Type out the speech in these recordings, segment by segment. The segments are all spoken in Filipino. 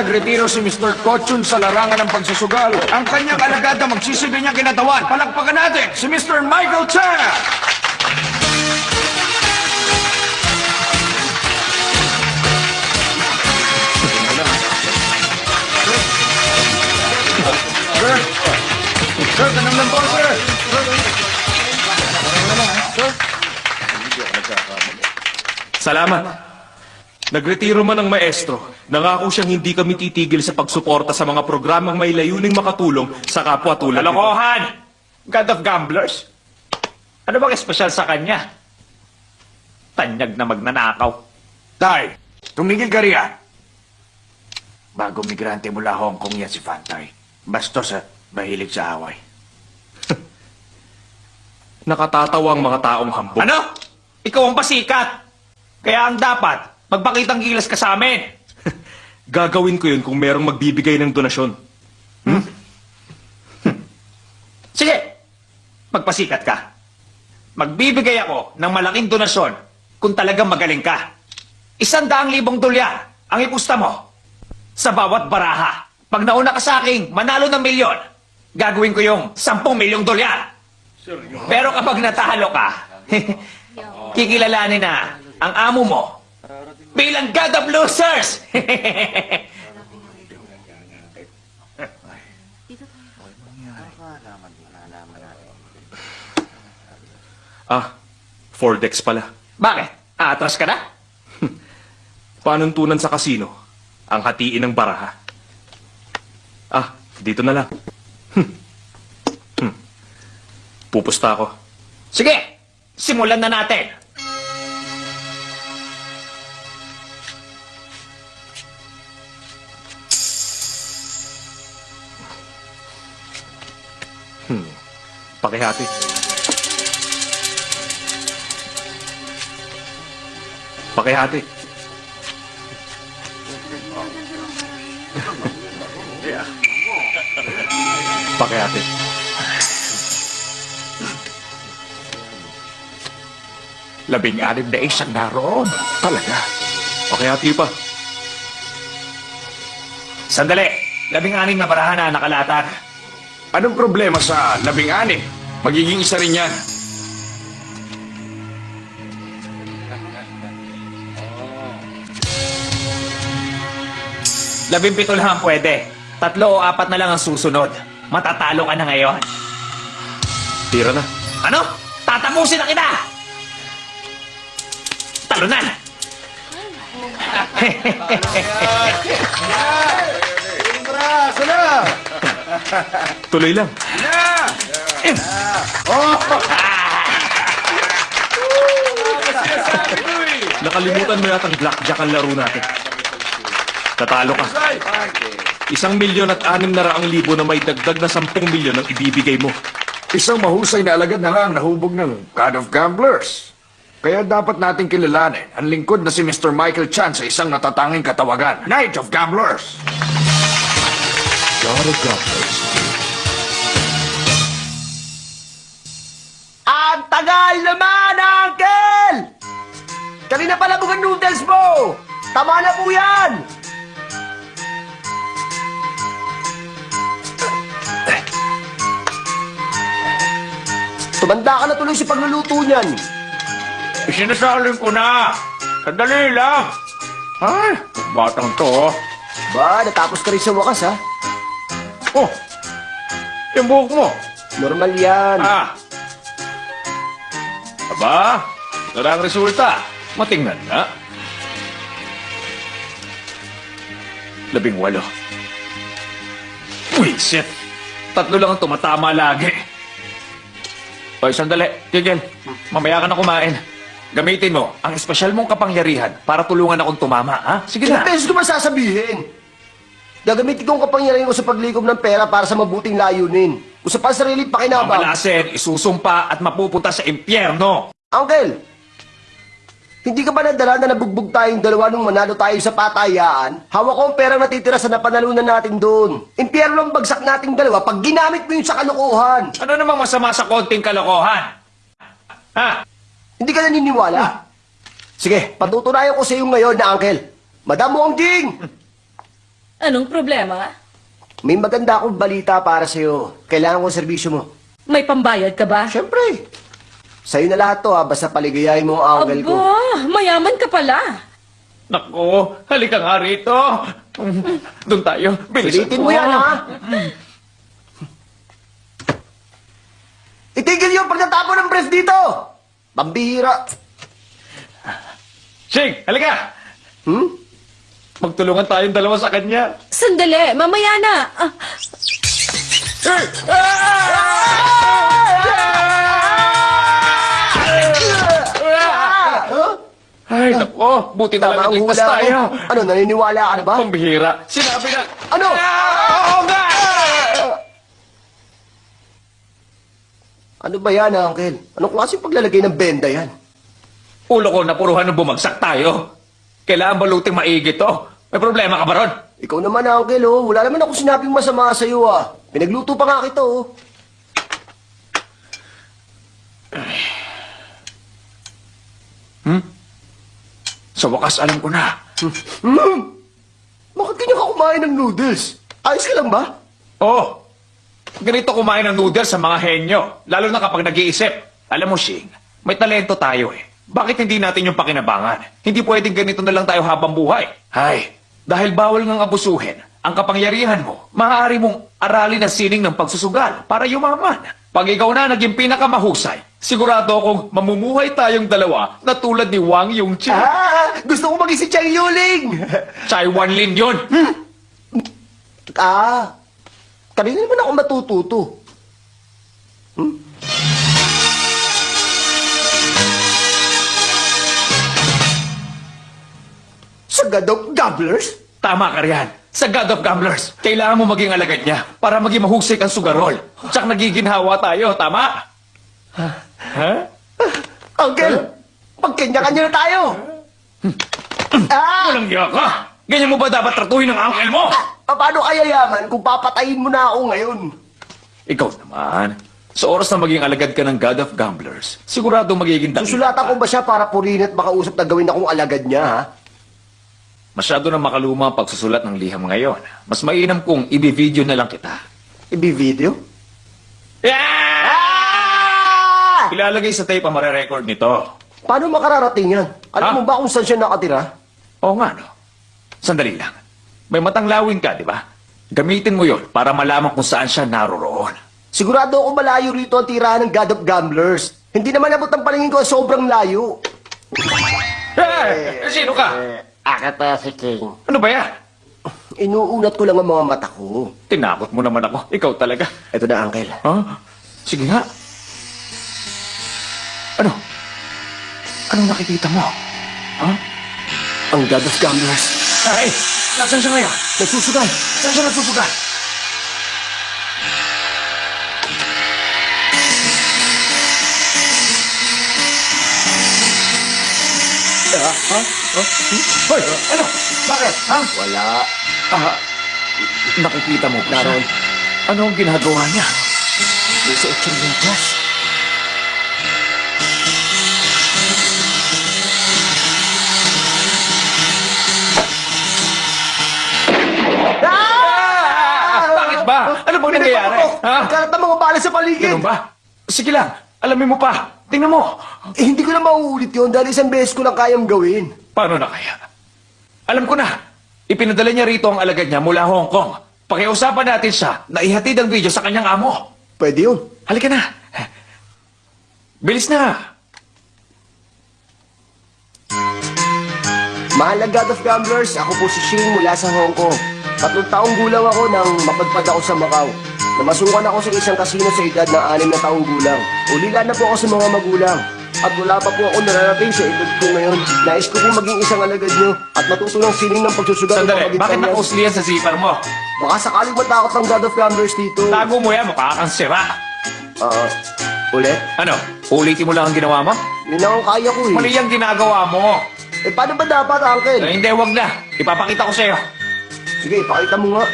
nagretiro si Mr. Cochran sa larangan ng pagsusugal, ang kanyang alagad na magsisilbi niyang kinatawan. Palakpakan natin si Mr. Michael Chana! Sir! Sir, tanong lang po, sir! Salamat. Nagretiro man ang maestro, nangako siyang hindi kami titigil sa pagsuporta sa mga programang may layuning makatulong sa kapwa tulad nito. Kalokohan! God of Gamblers? Ano bang espesyal sa kanya? Tanyag na magnanakaw. Tay, tumigil ka riyan. Bago migrante mula Hong Kong yan si Fantay. Bastos at mahilig sa away. Nakatatawa ang mga taong hambog. Ano? Ikaw ang pasikat! Kaya ang dapat, magpakitang gilas ka sa amin. Gagawin ko yun kung merong magbibigay ng donasyon. Sige, magpasikat ka. Magbibigay ako ng malaking donasyon kung talagang magaling ka. Isang daang libong dolyar ang ipusta mo sa bawat baraha. Pag nauna ka sa akin, manalo ng milyon, gagawin ko yung sampung milyong dolyar. Pero kapag natalo ka, kikilalanin na ang amo mo bilang God of Losers! Ah, four decks pala. Bakit? Atras ka na? Panuntunan sa kasino, ang hatiin ng baraha. Ah, dito na lang. Hmm. Pupusta ako. Sige, simulan na natin. Pakihati. Pakihati. Pakihati. Labing anim na isang naroon. Talaga. Pakihati pa. Sandali, labing aning na barahan na nakalatag. Anong problema sa labing anim? Magiging isa rin yan. Labing pito lang ang pwede. Tatlo o apat na lang ang susunod. Matatalo ka na ngayon. Tira na. Ano? Tatapusin na kita! Talunan! Tuloy lang. Nakalimutan mo yatang blackjack ang laro natin. Tatalo ka. Isang milyon at anim na raang libo na may dagdag na sampung milyon ang ibibigay mo. Isang mahusay na alagad na nga ang nahubog ng God of Gamblers. Kaya dapat nating kilalanin ang lingkod na si Mr. Michael Chan sa isang natatanging katawagan, Knight of Gamblers. God of Gamblers. Ang tagal naman, Uncle! Kanina pa lang ang noodles mo! Tama na po yan! Tumanda ka na tuloy sa pagluluto niyan. Sinasaling ko na! Sandali lang! Ay, batang to. oh. Ba, natapos ka rin sa wakas, ha? Oh, yung buhok mo. Normal yan. Ah. Aba, na ang resulta. Matingnan na. Labing walo. Wisit. Tatlo lang ang tumatama lagi. Hoy, sandali. Tigil. Mamaya ka na kumain. Gamitin mo ang espesyal mong kapangyarihan para tulungan akong tumama, ha? Sige Ilang na. beses ko ba sasabihin? Gagamitin ko ang kapangyarihan ko sa paglikom ng pera para sa mabuting layunin. Kung sa pansarili pakinabang. Mamalasin, isusumpa at mapupunta sa impyerno. Uncle, hindi ka ba nadala na nabugbog tayong dalawa nung manalo tayo sa patayaan? Hawak ko ang perang natitira sa napanalunan natin doon. Impyerno ang bagsak nating dalawa pag ginamit mo yun sa kalokohan. Ano namang masama sa konting kalokohan? Ha? Hindi ka naniniwala? Sige, patutunayan ko sa iyo ngayon na Uncle. Madam Wongjing! Anong problema? May maganda akong balita para sa iyo. Kailangan ko ang serbisyo mo. May pambayad ka ba? Siyempre. Sa'yo na lahat to ha, basta paligayahin mo ang uncle ko. Aba, mayaman ka pala. Nako, halika nga rito. Doon tayo. Bilisan mo yan ha. Itigil yung pagtatapon ng brief dito! Pambihira. Shing, halika. Hmm? Magtulungan tayong dalawa sa kanya. Sandali, mamaya na. Ah, Ay, nako, buti na Tama lang ang ligtas hula tayo. Ano, naniniwala ka na ba? Pambihira. Sinabi na... Ano? Ah, Oo nga! Ano ba yan, Uncle? Anong klaseng paglalagay ng benda yan? Ulo ko napuruhan ng bumagsak tayo. Kailangan baluting maigi to. May problema ka ba ron? Ikaw naman, Uncle, oh. Wala naman ako sinabing masama sa'yo, ah. Pinagluto pa nga kita, oh. Sa wakas, alam ko na. Hmm? Bakit ganyan ka kumain ng noodles? Ayos ka lang ba? Oh, ganito kumain ng noodles sa mga henyo. Lalo na kapag nag-iisip. Alam mo, Shing, may talento tayo eh. Bakit hindi natin yung pakinabangan? Hindi pwedeng ganito na lang tayo habang buhay. Hay, dahil bawal ngang abusuhin ang kapangyarihan mo, maaari mong aralin ang sining ng pagsusugal para yumaman. Pag ikaw na naging pinakamahusay, sigurado akong mamumuhay tayong dalawa na tulad ni Wang Yongqing. Ah! Gusto ko maging si Chang Yuling! Chai Wanlin yun. ah! Kanina naman ako matututo. Hmm? Sa Gadok Gobblers? Tama ka riyan. Sa God of Gamblers, kailangan mo maging alagad niya para maging mahusay kang sugarol. Tsak nagiginhawa tayo, tama? Ha? Uncle, magkanya-kanya na tayo! ah! Walang hiya ka! Ganyan mo ba dapat tratuhin ng uncle mo? Ah, Paano kaya yaman kung papatayin mo na ako ngayon? Ikaw naman. Sa oras na maging alagad ka ng God of Gamblers, sigurado magiging dakila Susulatan ko ba siya para purihin at makausap na gawin akong alagad niya, ha? Masyado na makaluma ang pagsusulat ng liham ngayon. Mas mainam kung ibi-video na lang kita. Ibi-video? Yeah! Ah! Ilalagay sa tape ang marerecord nito. Paano makararating yan? Alam Ha? mo ba kung saan siya nakatira? Oo nga, no? Sandali lang. May matang lawin ka, di ba? Gamitin mo yon para malaman kung saan siya naroroon. Sigurado ako malayo rito ang tirahan ng God of Gamblers. Hindi naman abot ang paningin ko sobrang layo. Eh, sino ka? Ako pa si King. Ano ba yan? Inuunat ko lang ang mga mata ko. Tinakot mo naman ako. Ikaw talaga. Ito na, Uncle. Ha? Sige nga. Ano? Anong nakikita mo? Ha? Ang God of Gamblers. Ay! Nasaan siya ngayon? Nagsusugal. Saan siya nagsusugal? Ah, ha? Ha? Hoy! Ano? Bakit? Ha? Wala. Ah, nakikita mo ba siya? Naroon. Ano ang ginagawa niya? May suot siyang medyas. Ah! Bakit ba? Ano bang nangyayari? Ha? Karat ang mga bala sa paligid. Ganun ba? Sige lang. Alamin mo pa. Tingnan mo. Eh, hindi ko na mauulit yun dahil isang beses ko lang kayang gawin. Paano na kaya? Alam ko na. Ipinadala niya rito ang alagad niya mula Hong Kong. Pakiusapan natin siya na ihatid ang video sa kanyang amo. Pwede yun. Halika na. Bilis na. Mahal na God of Gamblers, ako po si Shing mula sa Hong Kong. Tatlong taong gulang ako nang mapadpad ako sa Macau. Namasukan ako sa isang kasino sa edad na anim na taong gulang. Ulila na po ako sa mga magulang. At wala pa po ako nararating sa edad ko ngayon. Nais ko po maging isang alagad nyo at matuto ng sining ng pagsusugat ng Sandali, bakit nakausli yan sa zipper mo? Baka sakaling matakot ang God of Gamblers dito. Tago mo yan, mukha kang sira. Ah, ulit? Ano, ulitin mo lang ang ginawa mo? Yun ang kaya ko eh. Mali ang ginagawa mo. Eh, paano ba dapat, Uncle? Eh, hindi, wag na. Ipapakita ko sa'yo. Sige, pakita mo nga.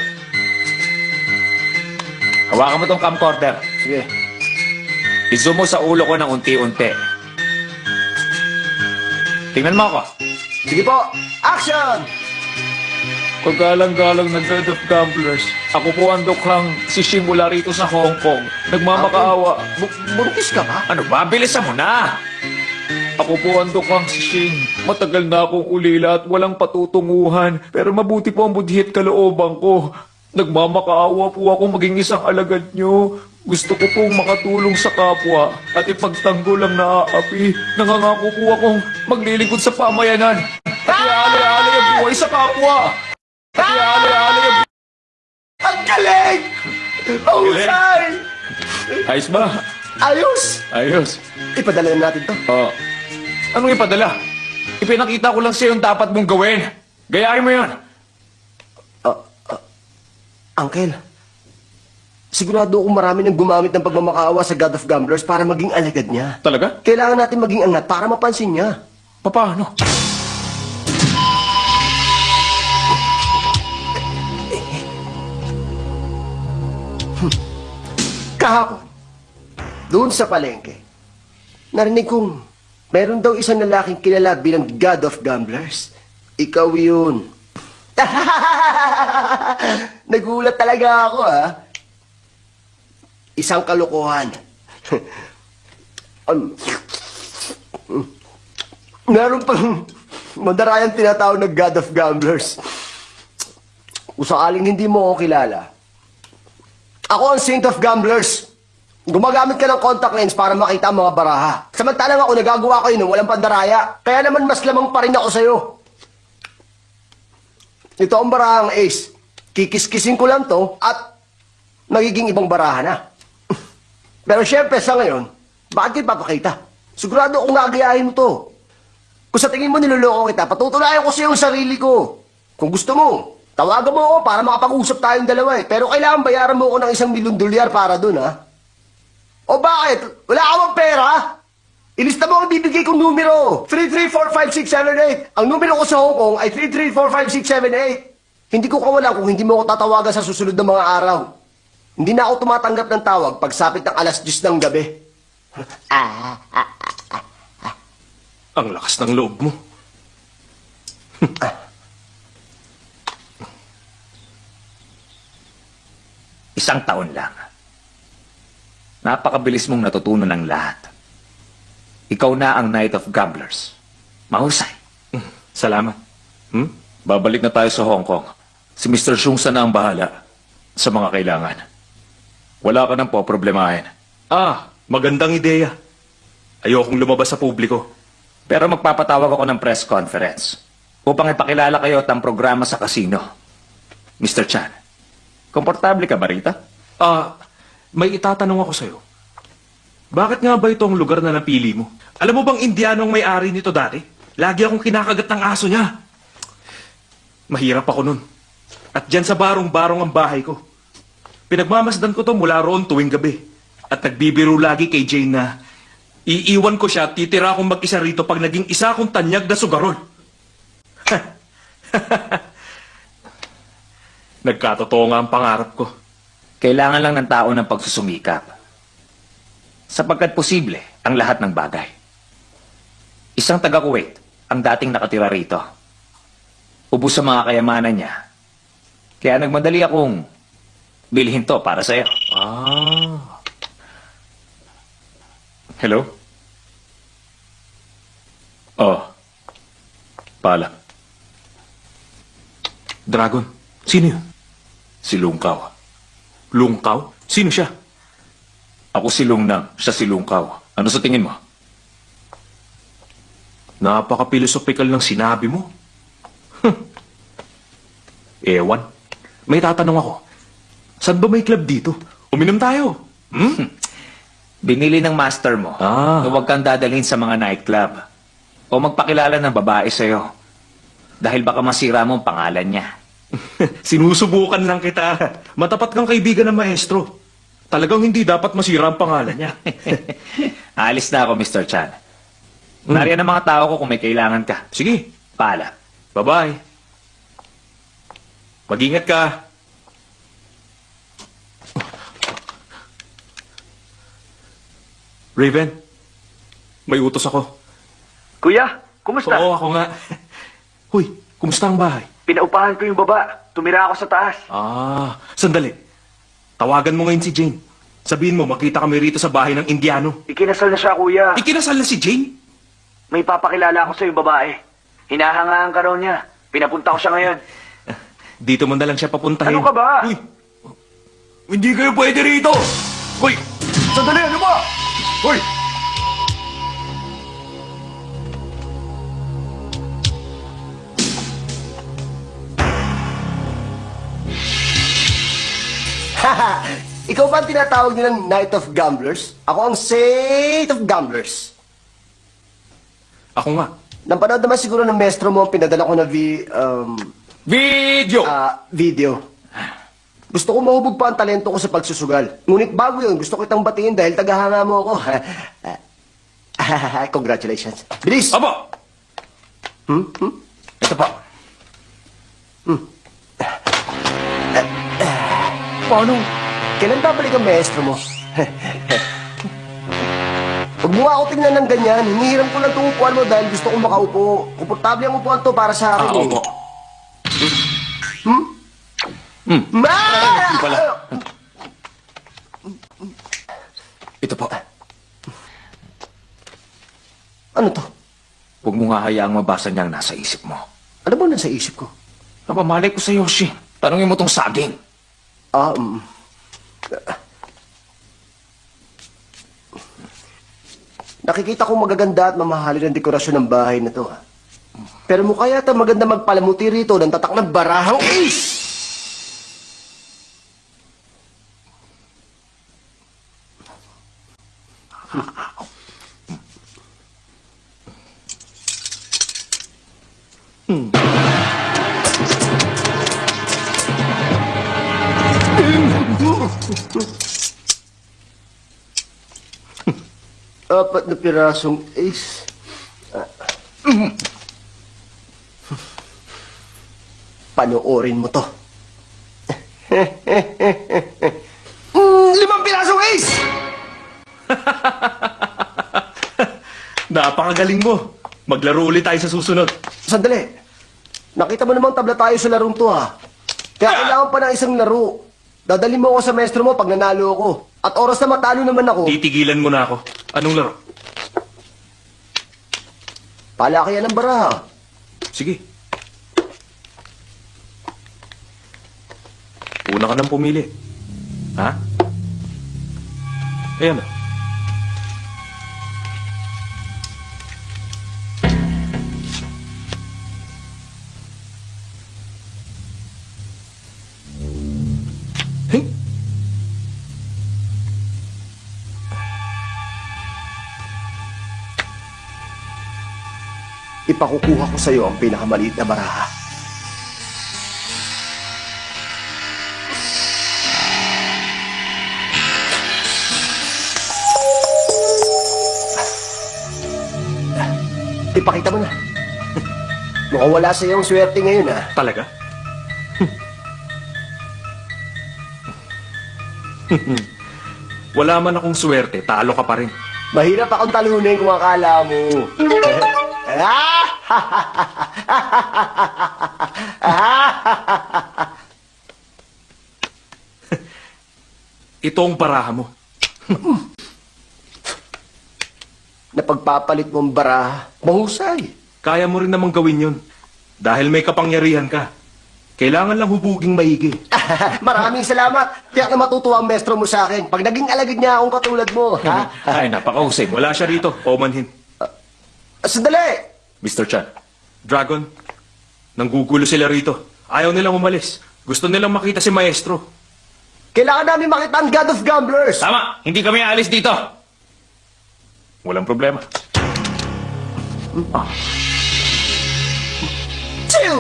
Hawakan mo tong camcorder. Sige. I-zoom mo sa ulo ko ng unti-unti. Tingnan mo ako. Sige po, action! Paggalang-galang ng God of Gamblers, ako po ang dukhang si Shing mula rito sa Hong Kong. Nagmamakaawa. Bu- buntis ka ba? Ano ba? Bilisan mo na! Ako po ang dukhang si Shing. Matagal na akong ulila at walang patutunguhan. Pero mabuti po ang budhit kalooban ko. Nagmamakaawa po ako maging isang alagad nyo. Gusto ko pong makatulong sa kapwa at ipagtanggol ang naaapi. Nangangako po akong maglilingkod sa pamayanan. At iaalay-alay ang buhay sa kapwa. At iaalay-alay ang Ang galing! Mahusay! Ayos ba? Ayos! Ayos. Ipadala na natin to. Oh. Anong ipadala? Ipinakita ko lang sa'yo yung dapat mong gawin. Gayahin mo yan. Uncle, sigurado akong marami nang gumamit ng pagmamakaawa sa God of Gamblers para maging alagad niya. Talaga? Kailangan natin maging angat para mapansin niya. Paano? Kahapon, doon sa palengke, narinig kong meron daw isang lalaking kilala bilang God of Gamblers. Ikaw yun. Nagulat talaga ako, ha? Isang kalokohan. um, meron pang madarayang tinatawag na God of Gamblers. Kung sakaling hindi mo ako kilala, ako ang Saint of Gamblers. Gumagamit ka ng contact lens para makita ang mga baraha. Samantalang ako nagagawa ko yun ng walang pandaraya. Kaya naman mas lamang pa rin ako sa'yo. Ito ang barahang ace. Kikis-kisin ko lang to at magiging ibang baraha na. Pero syempre sa ngayon, bakit kita papakita? Sigurado akong gagayahin to. Kung sa tingin mo niloloko kita, patutunayan ko sa iyo ang sarili ko. Kung gusto mo, tawagan mo ako para makapag-usap tayong dalawa eh. Pero kailangan bayaran mo ako ng isang milyon dolyar para dun ha. O bakit? Wala ka bang pera? Ilista mo ang bibigay kong numero. 334567 Ang numero ko sa Hong Kong ay 334567 Hindi ko kawalan kung hindi mo ako tatawagan sa susunod na mga araw. Hindi na ako tumatanggap ng tawag pagsapit ng alas 10 ng gabi. Ang lakas ng loob mo. Isang taon lang. Napakabilis mong natutunan ng lahat. Ikaw na ang Knight of Gamblers. Mahusay. Salamat. Hmm? Babalik na tayo sa Hong Kong. Si Mr. Shungsa na ang bahala sa mga kailangan. Wala ka nang poproblemahin. Ah, magandang ideya. Ayokong lumabas sa publiko. Pero magpapatawag ako ng press conference upang ipakilala kayo at ang programa sa kasino. Mr. Chan, komportable ka ba rito? Ah, may itatanong ako sa'yo. Bakit nga ba ito ang lugar na napili mo? Alam mo bang Indiano ang may-ari nito dati? Lagi akong kinakagat ng aso niya. Mahirap ako nun. At dyan sa barong-barong ang bahay ko. Pinagmamasdan ko to mula roon tuwing gabi. At nagbibiro lagi kay Jane na iiwan ko siya at titira akong mag-isa rito pag naging isa akong tanyag na sugarol. Nagkatotoo nga ang pangarap ko. Kailangan lang ng tao ng pagsusumikap. Sapagkat posible ang lahat ng bagay. Isang taga-Kuwait ang dating nakatira rito. Ubus sa mga kayamanan niya. Kaya nagmadali akong bilhin to para sa'yo. Ah. Hello? Oh, pala. Dragon, sino yun? Si Lungkaw. Lungkaw? Sino siya? Ako si Lungnang, siya si Lungkaw. Ano sa tingin mo? Napaka-philosophical ng sinabi mo. Ewan. May tatanong ako. Saan ba may club dito? Uminom tayo. Hmm? Binili ng master mo Ah. na huwag kang dadalhin sa mga nightclub o magpakilala ng babae sa'yo dahil baka masira mo ang pangalan niya. Sinusubukan lang kita. Matapat kang kaibigan ng maestro. Talagang hindi dapat masira ang pangalan niya. Alis na ako, Mr. Chan. Nariyan ang mga tao ko kung may kailangan ka. Sige, Pala. bye-bye. Mag-ingat ka. Raven, may utos ako. Kuya, kumusta? Oo, ako nga. Huy, kumusta ang bahay? Pinaupahan ko yung baba. Tumira ako sa taas. Ah, sandali. Tawagan mo ngayon si Jane. Sabihin mo, makita kami rito sa bahay ng Indiano. Ikinasal na siya, kuya. Ikinasal na si Jane? May papakilala ako sa yung babae. Hinahangaan ka raw niya. Pinapunta ko siya ngayon. Dito mo na lang siya papuntahin. Ano ka ba? Uy, hindi kayo pwede rito! Uy, Sandali, ano ba? Hoy! Ikaw ba ang tinatawag nilang Night of Gamblers? Ako ang Saint of Gamblers. ako nga. Napanood naman siguro ng maestro mo ang pinadala ko na vi, um, Video! ah, video. Gusto ko mahubog pa ang talento ko sa pagsusugal. Ngunit bago yun, gusto kitang batiin dahil tagahanga mo ako. Congratulations. Bilis! Opo! Hmm? Hmm? Ito po. Paano? Kailan babalik ang maestro mo? Huwag mo ako tingnan ng ganyan. Hinihiram ko lang itong upuan mo dahil gusto kong makaupo. Komportable ang upuan to para sa akin. Ah, eh. opo. Ma! Hindi pala. Ito po. Ano to? Huwag mo nga hayaang mabasa niya ang nasa isip mo. Ano ba nasa isip ko? Napamalay ko sa Yoshi. Tanungin mo tong saging. Ah, um, Nakikita ko magaganda at mamahalin ang dekorasyon ng bahay na to. ah. Pero mukha yata maganda magpalamuti rito ng tatak ng barahang ace! Apat na pirasong ace. Ah. Panoorin mo to. Mm, limang pirasong ace! Napakagaling mo. Maglaro ulit tayo sa susunod. Sandali. Nakita mo namang tabla tayo sa larong to ha. Kaya kailangan pa ng isang laro. Dadali mo ako sa maestro mo pag nanalo ako. At oras na matalo naman ako. Titigilan mo na ako. Anong laro? Palakayan ng baraha. Sige. Una ka nang pumili. Ha? Ayan na. Ipakukuha ko sa iyo ang pinakamaliit na baraha. Ipakita mo na. Mukhang wala sa iyong swerte ngayon, ah. Talaga? Wala man akong swerte, talo ka pa rin. Mahirap akong talunin kung akala mo. Ito ang baraha mo. Napagpapalit mo ang baraha. Mahusay. Kaya mo rin namang gawin yun. Dahil may kapangyarihan ka. Kailangan lang hubuging maigi. Maraming salamat. Tiyak na matutuwa ang mestro mo sa akin. Pag naging alagad niya akong katulad mo, ha? Ay, napakahusay. Wala siya rito, Omanhin. Sandali! Mr. Chan. Dragon, nanggugulo sila rito. Ayaw nilang umalis. Gusto nilang makita si Maestro. Kailangan namin makita ang God of Gamblers. Tama! Hindi kami alis dito! Walang problema. Chill!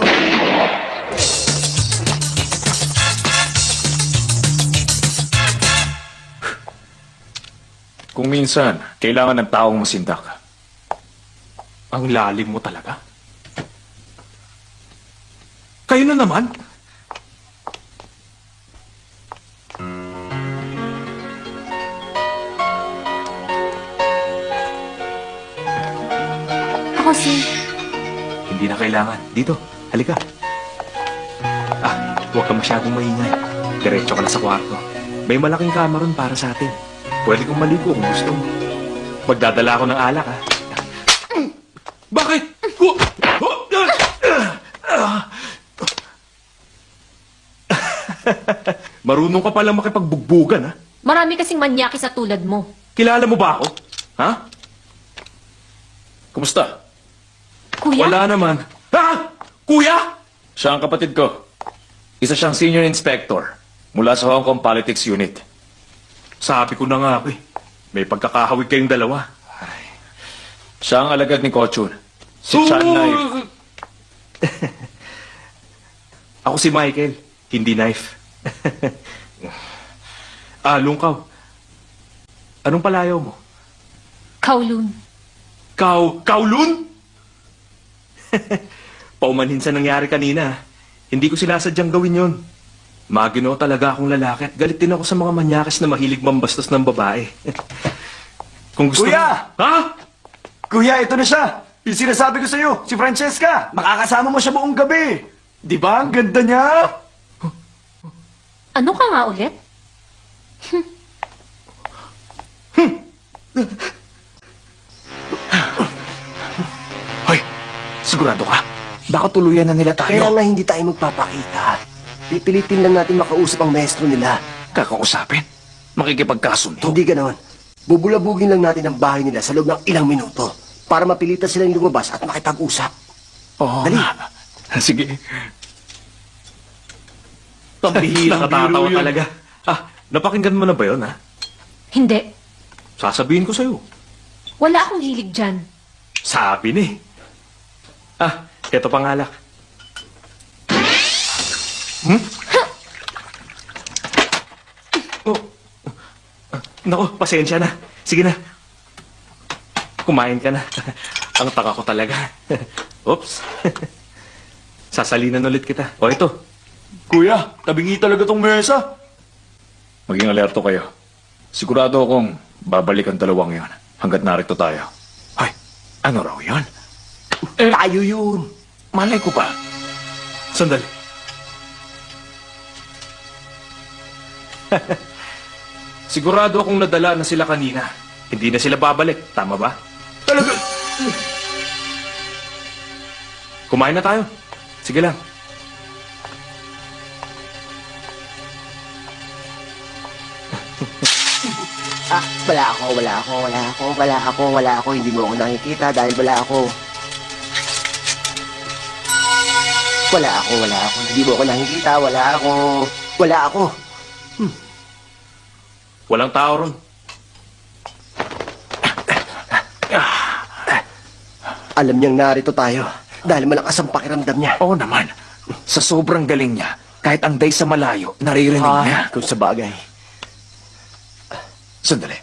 Kung minsan, kailangan ng taong masindak. Ang lalim mo talaga. Kayo na naman. Ako si... Hindi na kailangan. Dito, halika. Ah, huwag ka masyadong maingay. Diretso ka na sa kwarto. May malaking kama ron para sa atin. Pwede kong maligo kung gusto mo. Magdadala ako ng alak, ha? Bakit? Marunong ka palang makipagbugbugan, ha? Marami kasing manyaki sa tulad mo. Kilala mo ba ako? Ha? Kumusta? Kuya? Wala naman. Ha? Kuya? Siya ang kapatid ko. Isa siyang senior inspector mula sa Hong Kong Politics Unit. Sabi ko na nga, eh. May pagkakahawig kayong dalawa. Siya ang alagad ni Kochun. Si Chan Nai. Ako si Michael, hindi knife. ah, Lungkaw. Anong palayaw mo? Kowloon. Kau, Kaulun? Paumanhin sa nangyari kanina. Hindi ko sinasadyang gawin yon. Magino talaga akong lalaki at galit din ako sa mga manyakis na mahilig mambastos ng babae. Kung gusto Kuya! mo... Ha? Kuya, ito na siya. Yung sinasabi ko sa'yo, si Francesca. Makakasama mo siya buong gabi. Di ba? Ang ganda niya. Ano ka nga ulit? Hoy, sigurado ka? Baka tuluyan na nila Kaya nga hindi tayo magpapakita. Pipilitin lang natin makausap ang maestro nila. Kakausapin? Makikipagkasundo? Hindi ganoon. Bubulabugin lang natin ang bahay nila sa loob ng ilang minuto para mapilitan silang lumabas at makipag-usap. Oo Dali. nga. Sige. Pambihira ka tatawa yun. talaga. Ah, napakinggan mo na ba yun, ha? Hindi. Sasabihin ko sa'yo. Wala akong hilig dyan. Sabi ni. Ah, eto pangalak. Hmm? Oh. Ah, Nako, pasensya na. Sige na. Kumain ka na. Ang taka ko talaga. Oops. Sasalinan ulit kita. O ito. Kuya, tabingi talaga tong mesa. Maging alerto kayo. Sigurado akong babalik ang dalawang yon hanggat narito tayo. Hoy, ano raw yon? Tayo yun. Malay ko ba? Sandali. Sigurado akong nadala na sila kanina. Hindi na sila babalik. Tama ba? Talaga. Kumain na tayo. Sige lang. Ah, wala ako, wala ako, wala ako, wala ako, wala ako. Hindi mo ako nakikita dahil wala ako. Wala ako, wala ako. Hindi mo ako nakikita, wala ako. Wala ako. Walang tao ron. Alam niyang narito tayo dahil malakas ang pakiramdam niya. Oo naman. Sa sobrang galing niya, kahit ang day sa malayo, naririnig niya. Ah, kung sa bagay. Sandali.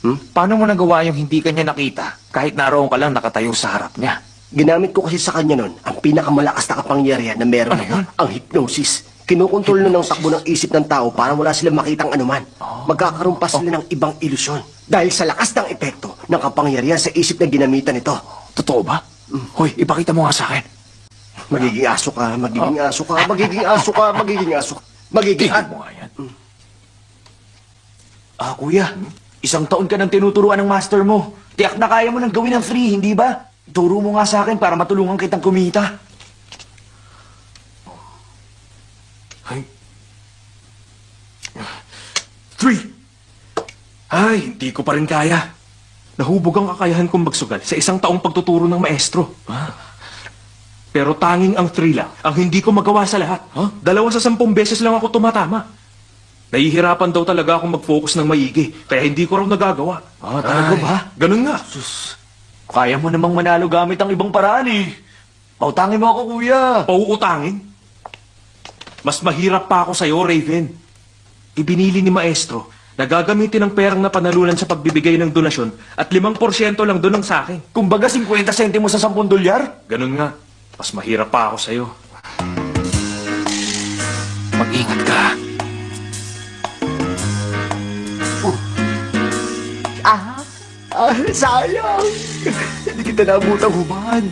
Hmm? Paano mo nagawa yung hindi kanya nakita kahit naroon ka lang nakatayo sa harap niya? Ginamit ko kasi sa kanya nun ang pinakamalakas na kapangyarihan na meron. Ano yun? Ang hypnosis. Kinukontrol na ng takbo ng isip ng tao para wala silang makitang anuman. Magkakaroon pa sila ng ibang ilusyon. Dahil sa lakas ng epekto ng kapangyarihan sa isip na ginamitan nito. Totoo ba? Hoy, ipakita mo nga sa akin. Magiging aso ka, magiging aso ka, magiging aso ka, magiging aso ka. Magiging Tingnan mo nga yan. Ah, kuya. Isang taon ka nang tinuturuan ng master mo. Tiyak na kaya mo nang gawin ng free, hindi ba? Turo mo nga sa akin para matulungan kitang kumita. Three. Ay, hindi ko pa rin kaya. Nahubog ang kakayahan kong magsugal sa isang taong pagtuturo ng maestro. Pero tanging ang three lang ang hindi ko magawa sa lahat. Dalawa sa sampung beses lang ako tumatama. Nahihirapan daw talaga akong mag-focus ng maigi, kaya hindi ko raw nagagawa. Ah, talaga Ay, ba? Ganun nga. Kaya mo namang manalo gamit ang ibang paraan eh. Pautangin mo ako, kuya. Pauutangin. Mas mahirap pa ako sa'yo, Raven. Ibinili ni Maestro na gagamitin ang perang na panalunan sa pagbibigay ng donasyon at 5% lang doon ang sa akin. Kumbaga 50 sentimo sa 10 dolyar? Ganun nga. Mas mahirap pa ako sa'yo. Mag-ingat ka. Ah, ah sayang. Hindi kita nabutang human.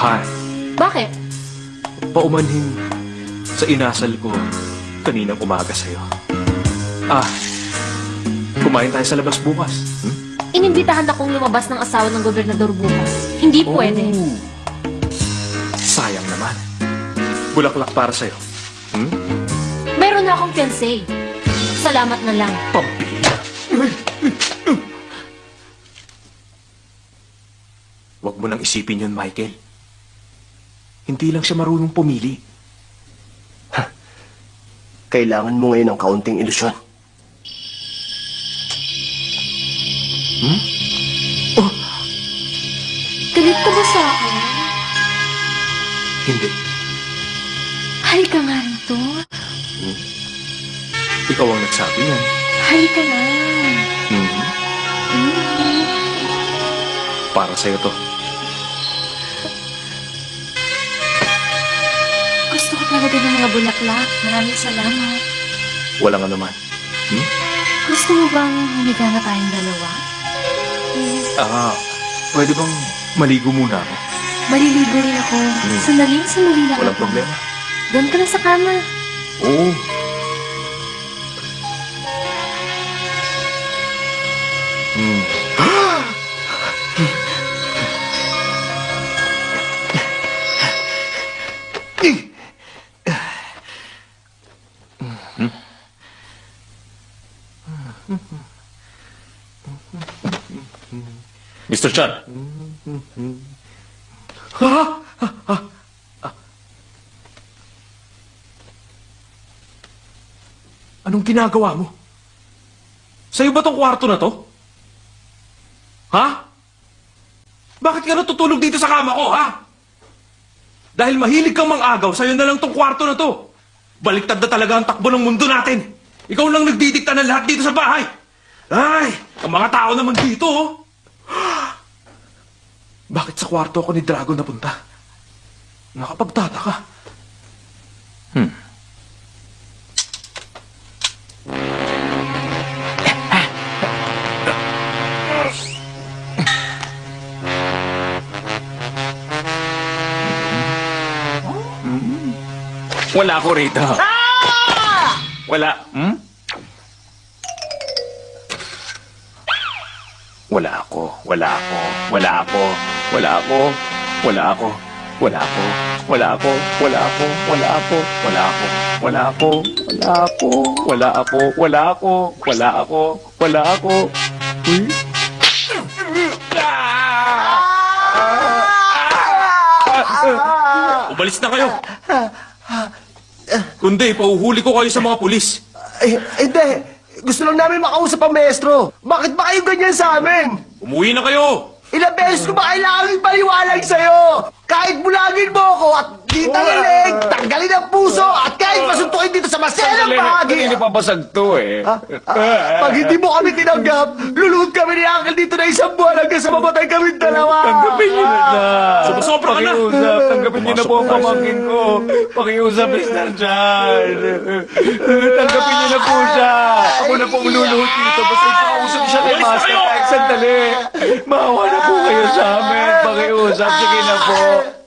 Hi. Bakit? Paumanhin sa inasal ko kaninang umaga sa'yo. Ah, kumain tayo sa labas bukas. Hmm? Inimbitahan akong lumabas ng asawa ng gobernador bukas. Hindi pwede. Sayang naman. Bulaklak para sa'yo. Hmm? Meron na akong fiancé. Salamat na lang. Pambihira. Huwag mo nang isipin yun, Michael. Hindi lang siya marunong pumili. Kailangan mo ngayon ng kaunting ilusyon. Galit ka ba sa akin? Hindi. Halika nga rito. Ikaw ang nagsabi niyan. Halika na. Mhm. Para sa'yo to. Gusto ko talaga ng mga bulaklak. Maraming salamat. Walang anuman. Gusto mo bang humiga na tayong dalawa? Ah, pwede bang maligo muna ako? Maliligo rin ako. Sandali, sandali lang Walang ako. problema. Doon ka na sa kama. Oo. Mr. Chan, Anong ginagawa mo? Sa'yo ba tong kwarto na to? Ha? Bakit ka natutulog dito sa kama ko, ha? Dahil mahilig kang mang-agaw, sa'yo na lang tong kwarto na to. Baliktad na talaga ang takbo ng mundo natin. Ikaw lang nagdidikta ng lahat dito sa bahay. Ay, ang mga tao naman dito, oh. Bakit sa kwarto ako ni Dragon napunta? Nakapagtataka. wala ako rito. Wala. Hmm? Wala ako. Wala ako. Wala ako. Wala ako. Wala ako. Wala ako. Wala ako. Wala ako. Wala ako. Wala ako. Wala ako. Wala ako. Wala ako. Wala ako. Wala ako. Wala ako. Uy. Umalis na kayo. Kundi, pauhuli ko kayo sa mga pulis. Eh, hindi. Gusto lang namin makausap ang maestro. Bakit ba kayo ganyan sa amin? Umuwi na kayo. Ilang beses ko ba kailangan paliwanag sa'yo? Kahit bulagin mo ako at di tanggaling, tanggalin ang puso at kahit masuntukin dito sa maselang bahagi. Hindi pa basag to eh. Ah, ah, pag hindi mo kami tinanggap, luluhod kami ni Uncle dito na isang buwan hanggang sa mamatay kami dalawa. Tanggapin niyo na na. Sumusobra ka na. Pakiusap. Tanggapin niyo na po ang pamangkin ko. Pakiusap, Mr. Chan. Tanggapin niyo na po siya. Ako na po ang luluhod dito. Basta ipakausap siya kay Master. Kahit sandali. Maawa na po kayo sa amin. Pakiusap. Sige na po.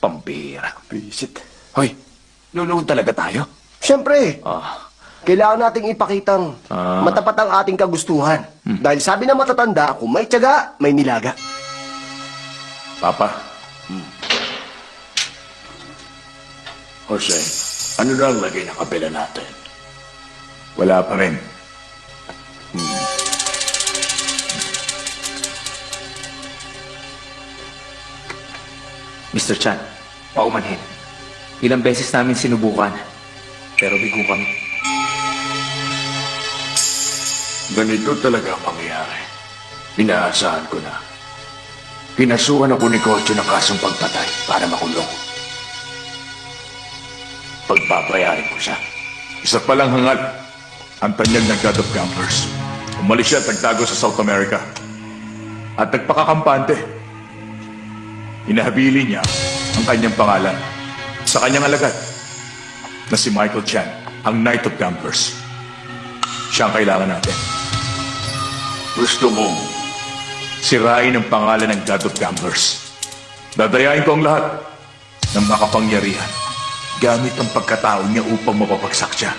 Pambira. Visit. Hoy, luluhod talaga tayo? Siyempre, Ah. kailangan nating ipakitang Ah. matapat ang ating kagustuhan. Dahil sabi ng matatanda, kung may tiyaga, may nilaga. Papa. Jose, ano na ang lagay ng kapila natin? Wala pa rin. Mr. Chan, paumanhin. Ilang beses namin sinubukan, pero bigo kami. Ganito talaga ang mangyayari. Inaasahan ko na. Kinasuhan ako ni Kocho ng kasong pagpatay para makulong. Pagpapayarin ko siya. Isa palang hangal. Ang tanyag ng God of Campers. Umalis siya at nagtago sa South America. At nagpakakampante. Inahabili niya ang kanyang pangalan sa kanyang alagad na si Michael Chan, ang Knight of Campers. Siya ang kailangan natin. Gusto mong sirain ang pangalan ng God of Campers. Dadayain ko ang lahat ng makapangyarihan gamit ang pagkatao niya upang mapapagsak siya.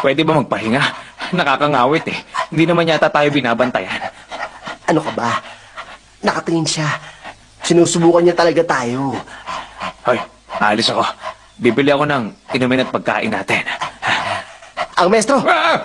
Pwede ba magpahinga? Nakakangawit eh. Hindi naman yata tayo binabantayan. Ano ka ba? Nakatingin siya. Sinusubukan niya talaga tayo. Hoy, aalis ako. Bibili ako ng inumin at pagkain natin. Ang maestro! Ilag!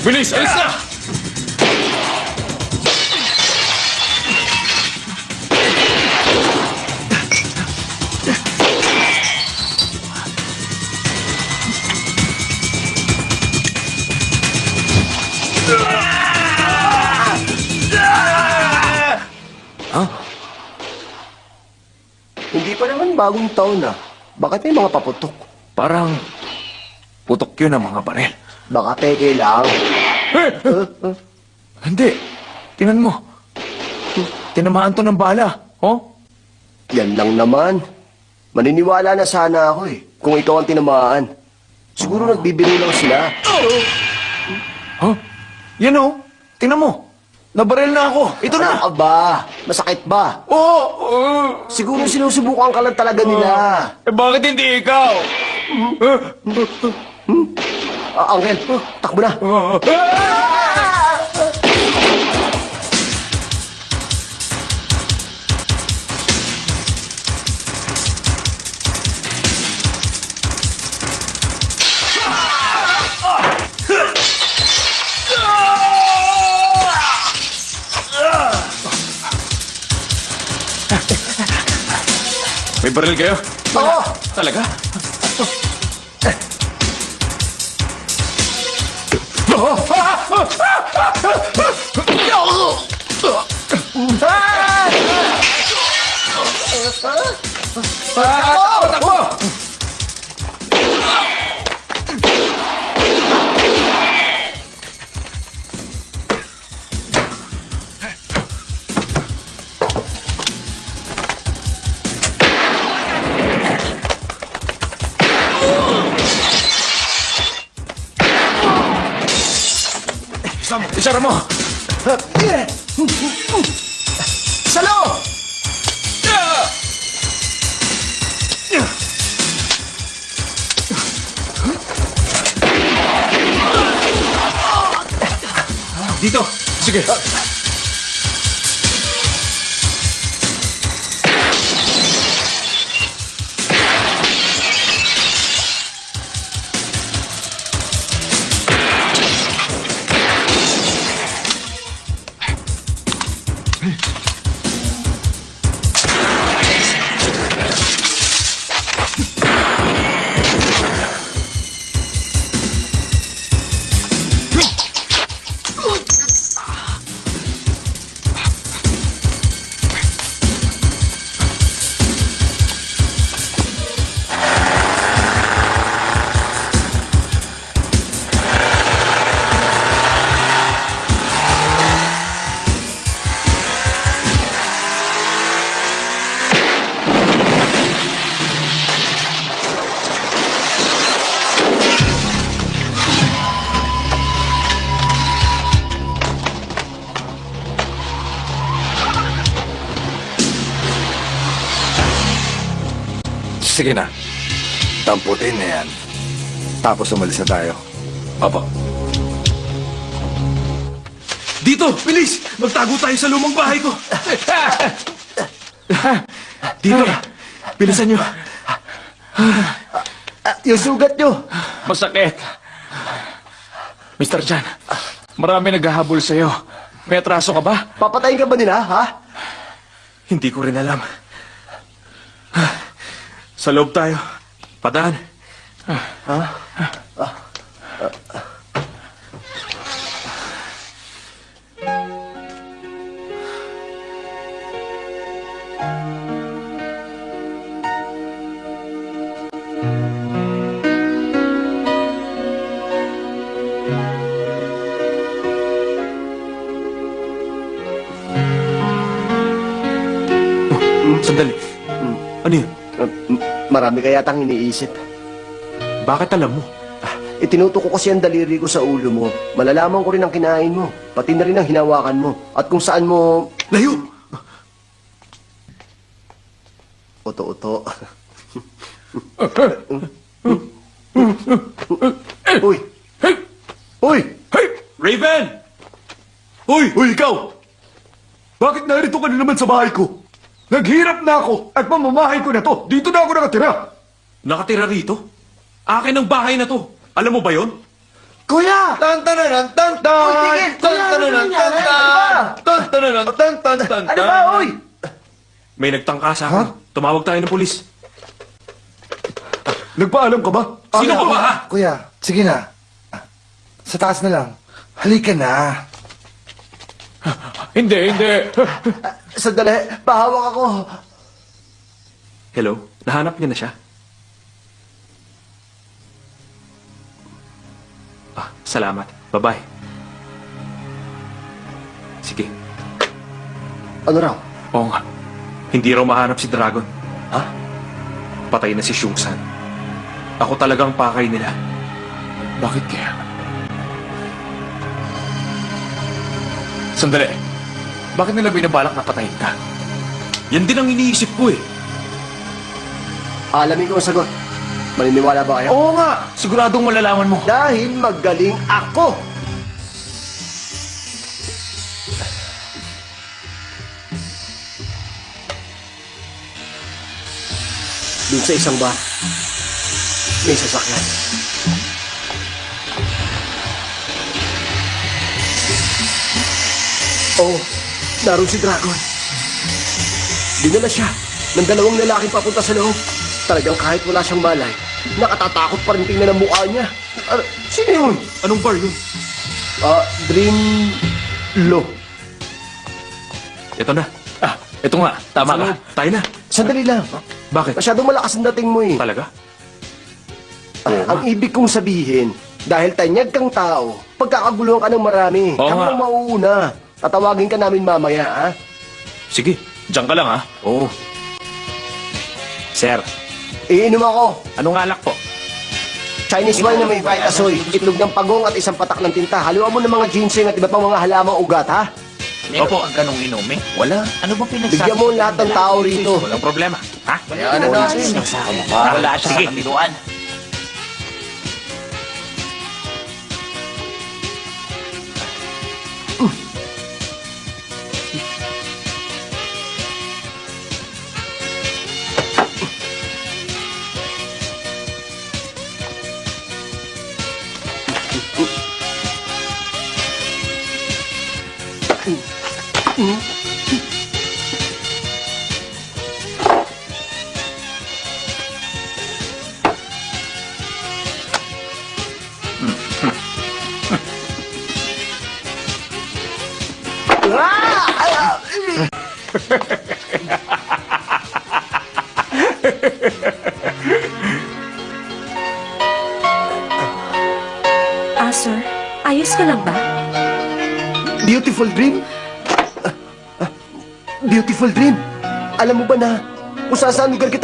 Bilis! Alis na! Hindi pa naman bagong taon na. Bakit may mga paputok? Parang putok yun ang mga baril. Baka peke lang. Hindi. Tinan mo. Tinamaan to ng bala. Oh? Yan lang naman. Maniniwala na sana ako eh. Kung ikaw ang tinamaan. Siguro nagbibiro lang sila. Huh? Yan oh. Tingnan mo. Nabaril na ako. Ito na. Ano ba? Masakit ba? Oo. Oh, Siguro sinusubukan ka lang talaga nila. Eh, bakit hindi ikaw? angin tak benar Mi peril creo. Oh. Dale Oh. Ah. Na. May baril kayo? Oo! Talaga? Isara mo. Salo! Dito! Sige. Sige Tapos umalis na tayo. Opo. Dito! Bilis! Magtago tayo sa lumang bahay ko! Dito! Bilisan nyo! Yung sugat nyo. Masakit. Mr. Chan, marami naghahabol sa'yo. May atraso ka ba? Papatayin ka ba nila, ha? Hindi ko rin alam. Sa loob tayo. Padaan. Sandali. Ano yun? Marami kaya tang iniisip. Bakit alam mo? Itinuto ko kasi ang daliri ko sa ulo mo. Malalaman ko rin ang kinain mo. Pati na rin ang hinawakan mo. At kung saan mo... Layo! Oto-oto. Uy! Uy! Hey! Raven! Hoy, hoy, ikaw! Bakit narito ka na naman sa bahay ko? Naghirap na ako at mamamahay ko na to. Dito na ako nakatira. Nakatira rito? Akin ang bahay na to. Alam mo ba yon? Kuya! Tan tan tan tan tan Uy, tigil! Kuya, ano nangyari? Ano ba? tan tan tan tan tan Ano ba, uy? May nagtangka sa akin. Tumawag tayo ng pulis. Nagpaalam ka ba? Sino ka ba, ha? Kuya, sige na. Sa taas na lang. Halika na. Hindi, hindi. Sandali, pahawak ako. Hello? Nahanap niyo na siya? Salamat. Bye-bye. Sige. Ano raw? Oo nga. Hindi raw mahanap si Dragon. Ha? Patay na si Shungsan. Ako talagang pakay nila. Bakit kaya? Sandali. Bakit nila binabalak na patayin ka? Yan din ang iniisip ko eh. Alamin ko ang sagot. Maniniwala ba kayo? Oo nga! Siguradong malalaman mo. Dahil magaling ako. Doon sa isang bar, may sasakyan. Oh, naroon si Dragon. Dinala siya ng dalawang lalaki papunta sa loob. Talagang kahit wala siyang malay, nakatatakot pa rin tingnan ang mukha niya. Ano, sino yun? Anong bar yun? Ah, Dream Low. Ito na. Ah, ito nga. Tama ka. Tayo na. Sandali lang. Bakit? Masyadong malakas ang dating mo eh. Talaga? Ah, ang ibig kong sabihin, dahil tanyag kang tao, pagkakaguluhan ka ng marami. Oo Kami nga. ang mauuna. Tatawagin ka namin mamaya, ha? Sige. Diyan ka lang ha. Oo. Sir, Iinom ako. anong alak po? Chinese wine na may vitasoy, itlog ng pagong at isang patak ng tinta. Haluan mo ng mga ginseng at iba pang mga halamang ugat, ha? Opo. ang ganong inumin? Wala. Ano ba pinagsasabi? Bigyan mo lahat ng tao rito. Walang problema. Ha? Ano natin? Wala siya sa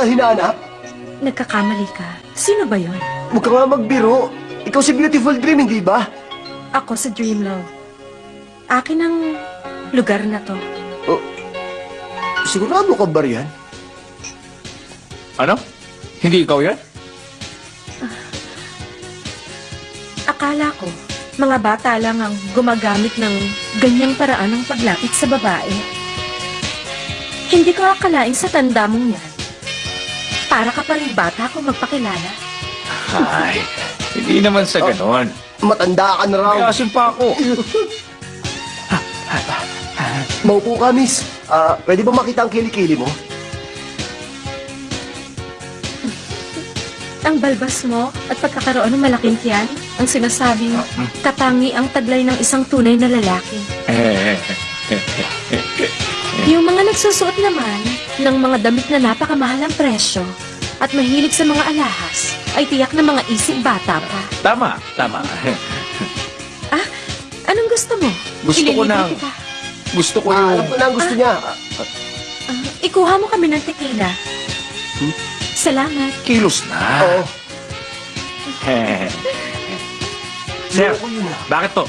saan lugar kita hinahanap? Nagkakamali ka. Sino ba yon? Huwag ka nga magbiro. Ikaw si Beautiful Dream, hindi ba? Ako sa Dreamlove. Akin ang lugar na to. Oh, sigurado ka ba riyan? Ano? Hindi ikaw yan? Akala ko, mga bata lang ang gumagamit ng ganyang paraan ng paglapit sa babae. Hindi ko akalain sa tanda mong yan. Para ka pa rin bata kung magpakilala. Ay, hindi naman sa ganon. Matanda ka na raw. May asim pa ako. Maupo ka, miss. Ah, pwede ba makita ang kilikili mo? Ang balbas mo at pagkakaroon ng malaking tiyan ang sinasabing katangi ang taglay ng isang tunay na lalaki. Yung mga nagsusuot naman ng mga damit na napakamahal ang presyo at mahilig sa mga alahas ay tiyak na mga isip bata pa. tama, tama. Ah, anong gusto mo? Gusto ko Ililibre ng- kita. Gusto ko Ah, yung... alam ko na ang gusto niya. Ah, Ah, ikuha mo kami ng tequila. Salamat. Kilos na. Oo. Sir, ah. bakit to?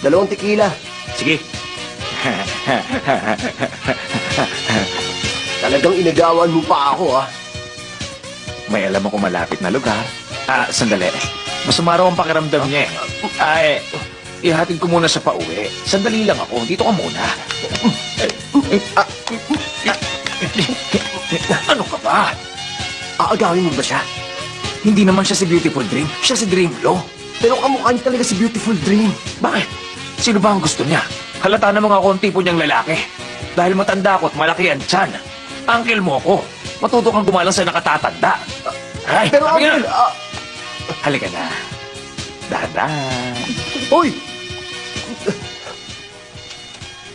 Dalawang tequila. Sige. Talagang inagawan mo pa ako, ah. May alam ako malapit na lugar. Ah, sandali. Masama raw ang pakiramdam niya eh. Ah, eh, ihatid ko muna sa pauwi. Sandali lang ako. Dito ka muna. Ah, ano ka ba? Aagawin mo ba siya? Hindi naman siya si Beautiful Dream. Siya si Dream Glow. Pero kamukha niya talaga si Beautiful Dream. Bakit? Sino ba ang gusto niya? Halata namang ako ang tipo niyang lalaki. Dahil matanda ako at malaki ang tiyan. Uncle mo ako. Matuto kang gumalang sa nakatatanda. Ay, Pero sabi Uncle, ah, halika na. Dahan-dahan. Uy!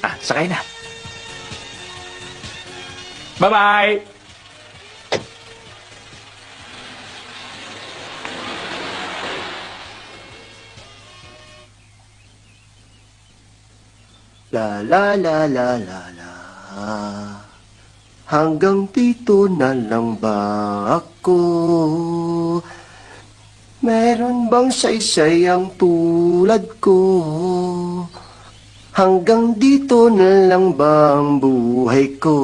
Ah, sakay na. Bye-bye! La la la la la la Hanggang dito na lang ba ako? Meron bang saysay ang tulad ko? Hanggang dito na lang ba ang buhay ko?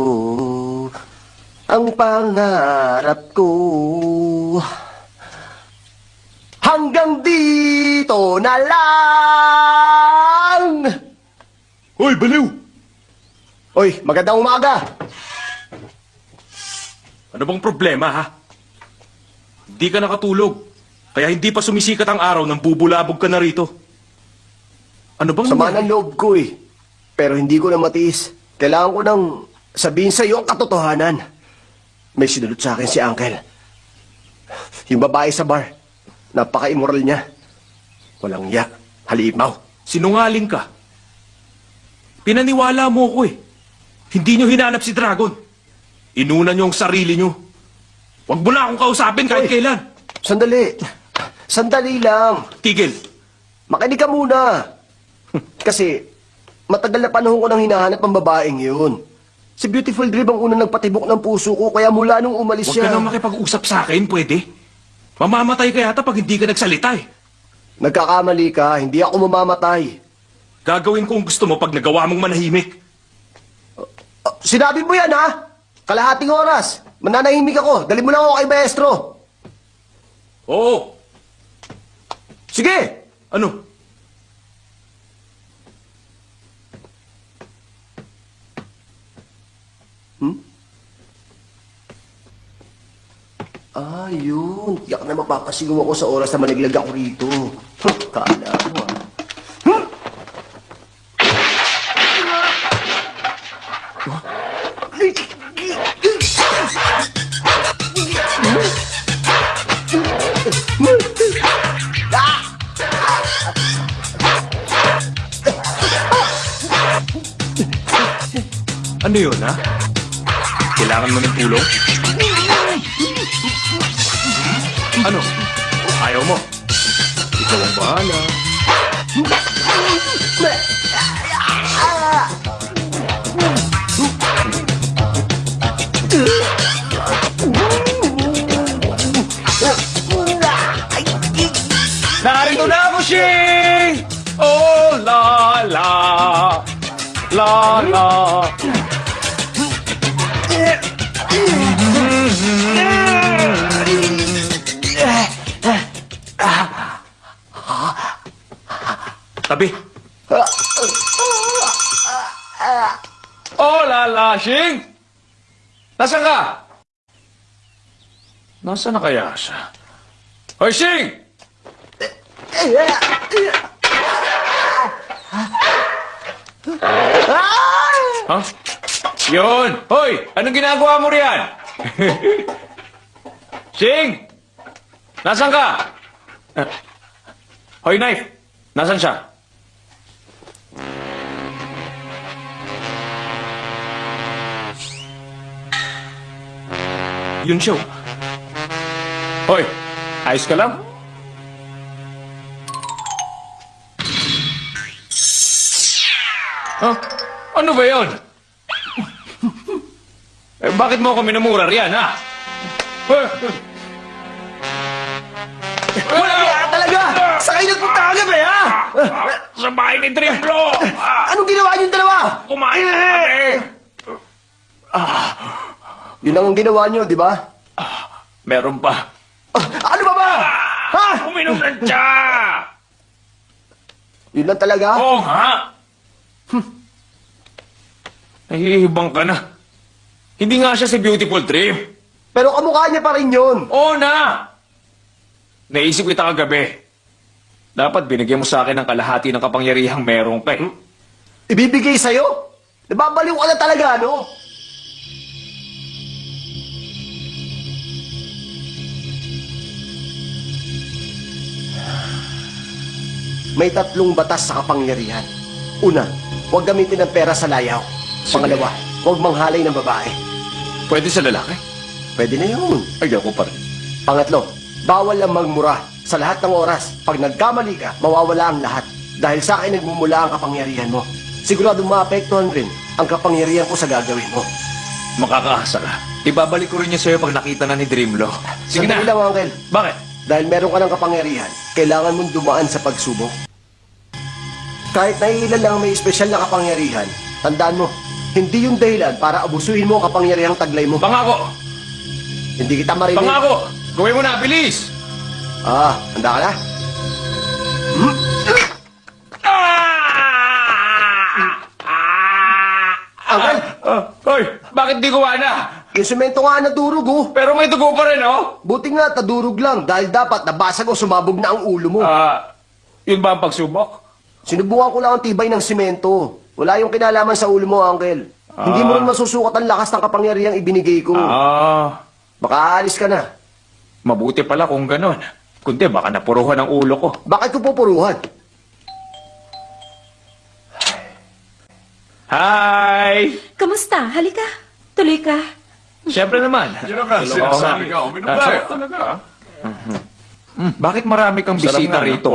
Ang pangarap ko Hanggang dito na lang! Hoy, baliw! Oy, magandang umaga! Ano bang problema, ha? Hindi ka nakatulog. Kaya hindi pa sumisikat ang araw nang bubulabog ka na rito. Ano bang Sama ng loob ko eh. Pero hindi ko na matiis. Kailangan ko nang sabihin sa iyo ang katotohanan. May sinulot sa akin si Uncle. Yung babae sa bar. Napaka-immoral niya. Walang yak. Halimaw. Sinungaling ka. Pinaniwala mo ko eh. Hindi nyo hinanap si Dragon. Inuna nyo ang sarili nyo. Huwag mo na akong kausapin kahit Oy. kailan. Sandali. Sandali lang. Tigil. Makinig ka muna. Kasi matagal na panahon ko nang hinahanap ang babaeng yun. Si Beautiful Dream ang unang nagpatibok ng puso ko kaya mula nung umalis Huwag ka siya... nang makipag-usap sa akin, pwede? Mamamatay ka yata pag hindi ka nagsalita eh. Nagkakamali ka, hindi ako mamamatay. Gagawin ko ang gusto mo pag nagawa mong manahimik. Ah, Sinabi mo yan, ha? Kalahating oras. Mananahimik ako. Dali mo lang ako kay maestro. Oo. Sige! Ano? Ah, yun. Yak na mapapasigaw ako sa oras na malaglag ako rito. Huh, Kala mo, ah. Ano yun, ha? Kailangan mo ng tulong? Ano? Ayaw mo? Ikaw ang bahala. Narito na ako, Shing! Oh, la, la, la, la. Tabi. Oh, lala, Shing! Nasaan ka? Nasaan na kaya siya? Hoy, Shing! Ha? Yun! Hoy! Anong ginagawa mo riyan? Shing! Nasaan ka? Hoy, knife! Nasaan siya? Yun siya. oh. Hoy! Ayos ka lang? Huh? Ano ba yon? eh, bakit mo ako minumura riyan, ha? Wala kaya talaga! Sa kayo nagpunta ka gabi, ha? Sa bahay ni Triplo! Ah, Anong ginawa niyong dalawa? kumain na kami! Yun lang ang ginawa niyo, di ba? Meron pa. Ah, ano ba ba? Ha? Uminom ng tsa! Yun lang talaga? Oo nga! Nahihibang ka na. Hindi nga siya si Beautiful Dream. Pero kamukha niya pa rin yun. Oo na! Naisip kita kagabi. Dapat binigyan mo sa akin ng kalahati ng kapangyarihang merong ka. eh. Ibibigay sa'yo? Nababaliw ka na talaga, no? May tatlong batas sa kapangyarihan. Una, huwag gamitin ng pera sa layaw. Pangalawa, huwag manghalay ng babae. Pwede sa lalaki? Pwede na yun. Ay, ako pa rin. Pangatlo, bawal lang magmura. Sa lahat ng oras, pag nagkamali ka, mawawala ang lahat. Dahil sa akin nagmumula ang kapangyarihan mo. Sigurado maapektuhan rin ang kapangyarihan ko sa gagawin mo. Makakaasa ka. Ibabalik ko rin niya sa'yo pag nakita na ni Dreamlo. Sige na. Sandali lang, Uncle. Bakit? Dahil meron ka ng kapangyarihan, kailangan mong dumaan sa pagsubok. Kahit naiilan lang ang may espesyal na kapangyarihan, tandaan mo, hindi yung dahilan para abusuhin mo ang kapangyarihang taglay mo. Pangako! Hindi kita marinig. Pangako! Gawin mo na, bilis! Ah, handa ka na? Uncle, Ah, hoy, bakit di gawa na? Yung semento nga nadurog oh. Pero may dugo pa rin, oh! Buti nga tadurog lang dahil dapat nabasag o sumabog na ang ulo mo. Ah, yun ba ang pagsubok? Sinubukan ko lang ang tibay ng simento. Wala yung kinalaman sa ulo mo, Uncle. Hindi mo rin masusukat ang lakas ng kapangyarihang ibinigay ko. Ah, Baka aalis ka na. mabuti pala kung ganon. Kundi baka napuruhan ang ulo ko. Bakit ko pupuruhan? Hi! Kamusta? Halika. Tuloy ka. Siyempre naman. Yan ang sinasabi ka. Uminom tayo. Hmm, bakit marami kang bisita rito?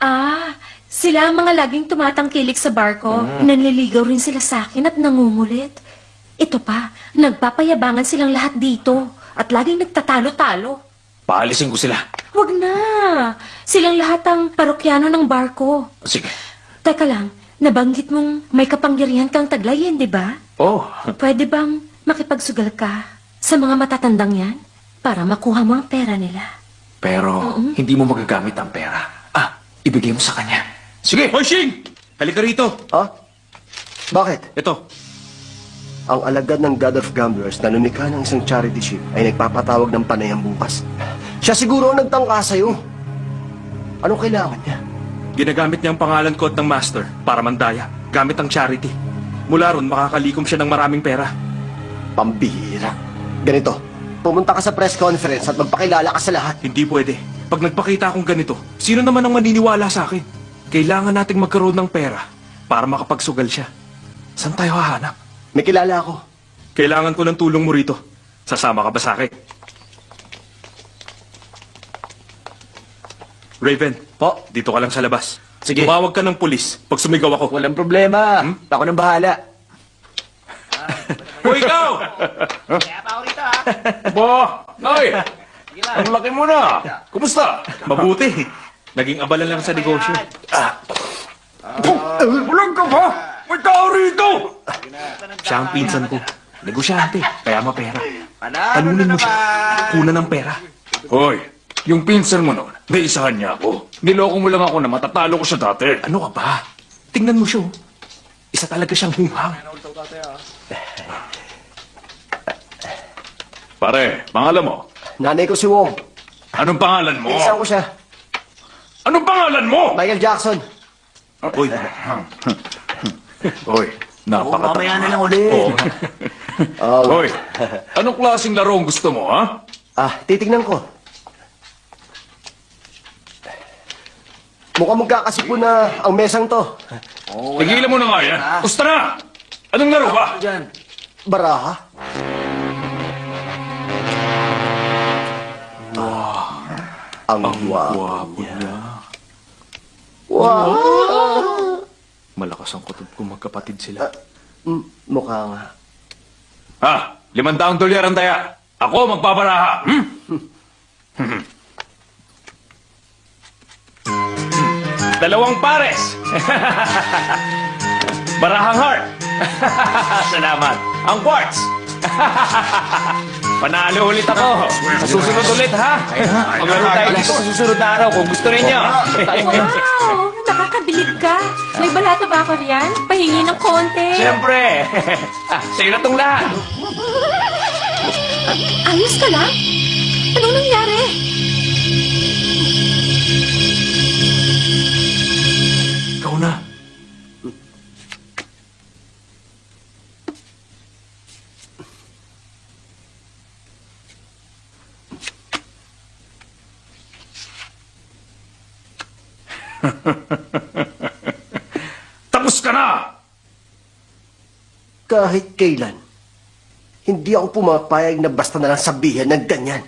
Ah, sila ang mga laging tumatangkilik sa barko. Nanliligaw rin sila sa akin at nangungulit. Ito pa, nagpapayabangan silang lahat dito at laging nagtatalo-talo. Paalisin ko sila. Huwag na. Silang lahat ang parokyano ng barko. Sige. Teka lang, nabanggit mong may kapangyarihan kang taglayin, di ba? Oh, Pwede bang makipagsugal ka sa mga matatandang yan para makuha mo ang pera nila? pero hindi mo magagamit ang pera. Ah, ibigay mo sa kanya. Sige! Hoy, Shing! Halika rito. Ha? Bakit? Ito. Ang alagad ng God of Gamblers na lumikha ng isang charity ship ay nagpapatawag ng panayang bukas. Siya siguro ang nagtangka sa'yo. Anong kailangan niya? Ginagamit niya ang pangalan ko at ng master para mandaya, gamit ang charity. Mula ron, makakalikom siya ng maraming pera. Pambihira. Ganito, pumunta ka sa press conference at magpakilala ka sa lahat. Hindi pwede. Pag nagpakita akong ganito, sino naman ang maniniwala sa akin? Kailangan nating magkaroon ng pera para makapagsugal siya. Saan tayo hahanap? May kilala ako. Kailangan ko ng tulong mo rito. Sasama ka ba sa akin? Raven, Po? dito ka lang sa labas. Sige. Tumawag ka ng pulis pag sumigaw ako. Walang problema. Ako nang bahala. Hoy, ikaw! Bo! Ay! Ang laki mo na! Kumusta? Mabuti. Naging abala lang sa negosyo. Bulag ka ba? May tao rito! Siya ang pinsan ko. Negosyante, kaya mapera. Talunin mo siya. Kuna ng pera. Hoy, Yung pinsan mo noon, naisahan niya ako. Niloko mo lang ako na matatalo ko siya dati. Ano ka ba? Tingnan mo siya. oh. Isa talaga siyang humang. Pare, pangalan mo? Nanay ko si Wong. Anong pangalan mo? Isan ko siya. Anong pangalan mo? Michael Jackson. Uy, Hoy, napakata... mamaya na lang ulit. Oo. Oh, Hoy, anong klaseng laro ang gusto mo, ha? ah, titignan ko. Mukhang magkakasipo na ang mesang to. Tigilan mo na nga yan. Gusto na! Anong laro ba? Baraha? Ang gwapo niya. Wow! malakas ang kutob kung magkapatid sila. Mm, Mukha nga. Ha? Limandang dolyar ang daya. Ako magbabaraha. Hmm? Hmm. Dalawang pares. Barahang heart. Salamat. Ang quartz. Panalo ulit ako. Sa susunod ulit, ha? Maglaro tayo dito sa susunod na araw kung gusto ninyo. Wow! Nakakabilib ka. May balata ba ako riyan? Pahingi ng konti. Siyempre. ah, sa'yo na tong lahat. Ayos ka lang? Anong nangyari? Tapos ka na! Kahit kailan, hindi ako pumapayag na basta na lang sabihan ng ganyan.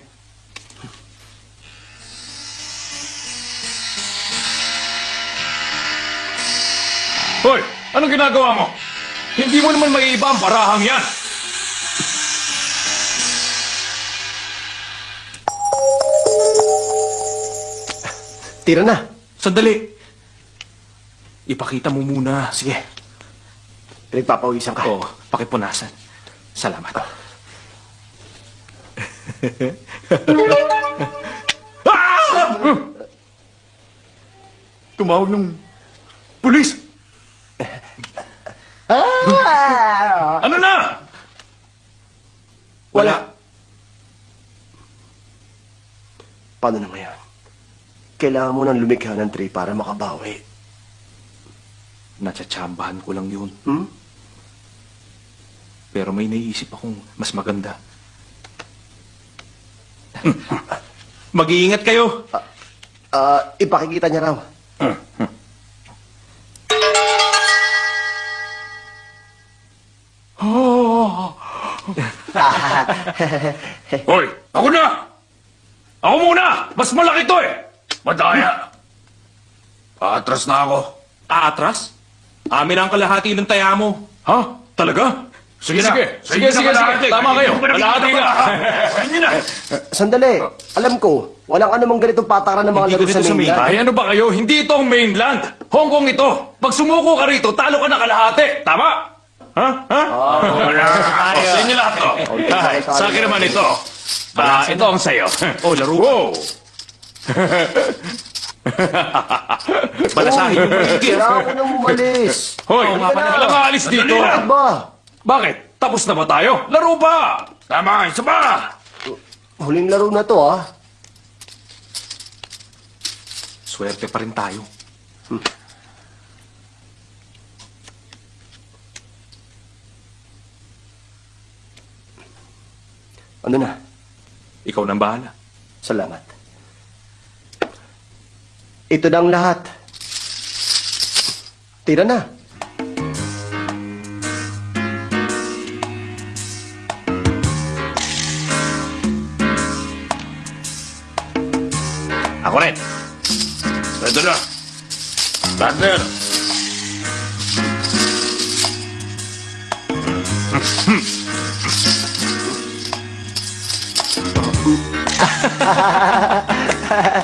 Hoy, anong ginagawa mo? Hindi mo naman maiiba ang barahang yan. Tira na. Sandali. Ipakita mo muna. Sige. Pinagpapawisan ka. Oo, pakipunasan. Salamat. ah! Tumawag ng pulis. Ano na? Wala. Paano na ngayon? Kailangan mo nang lumikha ng tray para makabawi. Natsatsambahan ko lang yun. Hmm? Pero may naiisip akong mas maganda. Mag-iingat kayo. Ah, ipakikita niya raw. Hoy, ako na! Ako muna! Mas malaki to eh! Madaya! Atras na ako. Aatras? Amin ang kalahati ng taya mo. Ha? Talaga? Sige, na. sige. Sige, sige, sige. Tama kayo. Kalahati ka. Pwede na. Sandali. Alam ko, walang anumang ganitong patakaran ng mga Hindi laro sa mainland. Ay, ano ba kayo? Hindi ito ang mainland. Hong Kong ito. Pag sumuko ka rito, talo ka na kalahati. Tama? Ha? Ha? Oh, sa inyo lahat to. Sa akin naman ito. Ah, ito ang sayo. Oh, laro. Wow! Balasahin yung maigi. Kailangan ko nang umalis. Hoy, pala. walang aalis dito. Bakit ba? Bakit? Tapos na ba tayo? Laro pa! Tama, isa pa! Huling laro na to, ah. Swerte pa rin tayo. Ano na? Ikaw nang bahala. Salamat. Ito na ang lahat. Tira na. Ako rin. Ito na. Partner.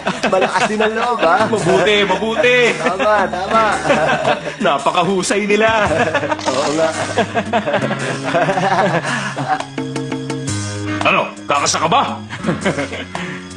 Malakas din ang loob, ah. Mabuti, mabuti. Tama, tama. Napakahusay nila. Oo nga. Ano? Kakasa ka ba?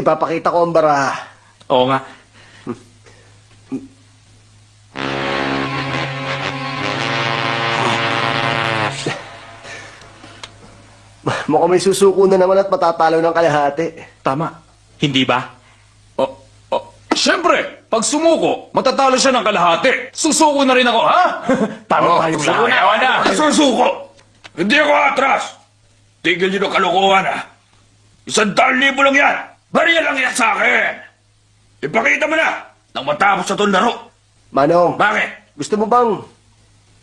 ipapakita ko ang baraha. Oo nga. Mukhang may susuko na naman at matatalo ng kalahati. Tama. Hindi ba? Oh, oh. Siyempre, pag sumuko, matatalo siya ng kalahati. Susuko na rin ako, ha? Tama oh, tayo susuko na. na. Susuko. Hindi ako atras. Tigil niyo ng kalokohan, ha? Isang libo lang yan. Bariya lang yan sa akin. Ipakita mo na nang matapos sa itong laro. Manong, Bakit? gusto mo bang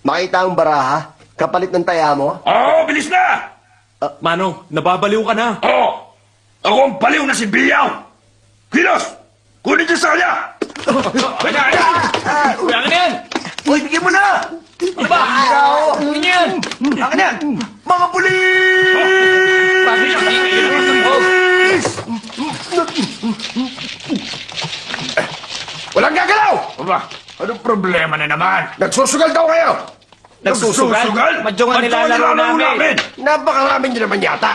makita ang baraha? Kapalit ng taya mo? Oo, bilis na! Manong, nababaliw ka na. Oo! Ako ang baliw na si Biyaw! Kilos! Kunin niyo sa kanya! Kanya, kanya! Kaya ka na yan! Uy, bigyan mo na! Ano ba? Niyo yan! Akin yan! Mga pulis! Bakit siya Walang gagalaw! Aba, anong problema na naman? Nagsusugal daw kayo! Nagsusugal? Madyong ang nilalaro namin. Napakarami niyo naman yata.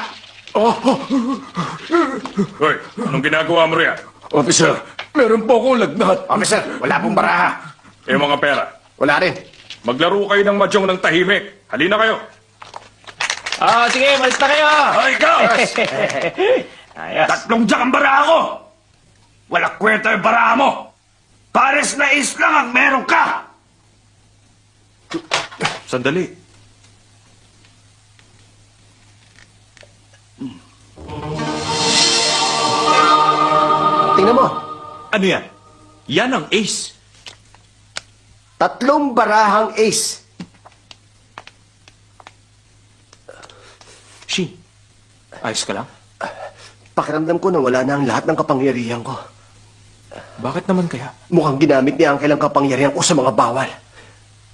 Hoy, anong ginagawa mo riyan? Officer, meron po akong lagnat. Officer, wala pong baraha. Eh mga pera, Wala rin. maglaro kayo ng madyong ng tahimik. Halina kayo. Ah, sige, malis na kayo. Ay, ikaw! Ayos. Tatlong jack ang baraha ko! Wala kwenta yung baraha mo! Pares na is lang ang meron ka! Sandali. Tingnan mo. Ano yan? Yan ang ace. Tatlong barahang ace. Shi, ayos ka lang? Pakiramdam ko na wala na ang lahat ng kapangyarihan ko. Bakit naman kaya? Mukhang ginamit ni Uncle ang kapangyarihan ko sa mga bawal.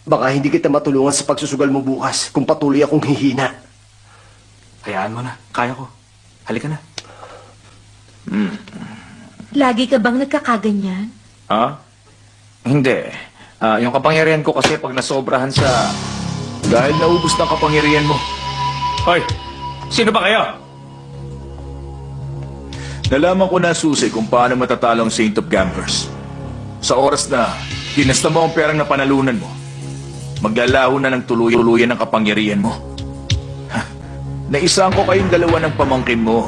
Baka hindi kita matulungan sa pagsusugal mo bukas kung patuloy akong hihina. Hayaan mo na. Kaya ko. Halika na. Lagi ka bang nagkakaganyan? Ha? Hindi. Ah, yung kapangyarihan ko kasi pag nasobrahan sa... Dahil naubos na kapangyarihan mo, Hoy, sino ba kayo? Nalaman ko na susi kung paano matatalo ang Saint of Gambers. Sa oras na hinasta mo ang perang na panalunan mo, maglalaho na ng tuluyan-tuluyan ang kapangyarihan mo. Ha, Naisang ko kayong dalawa ng pamangkin mo.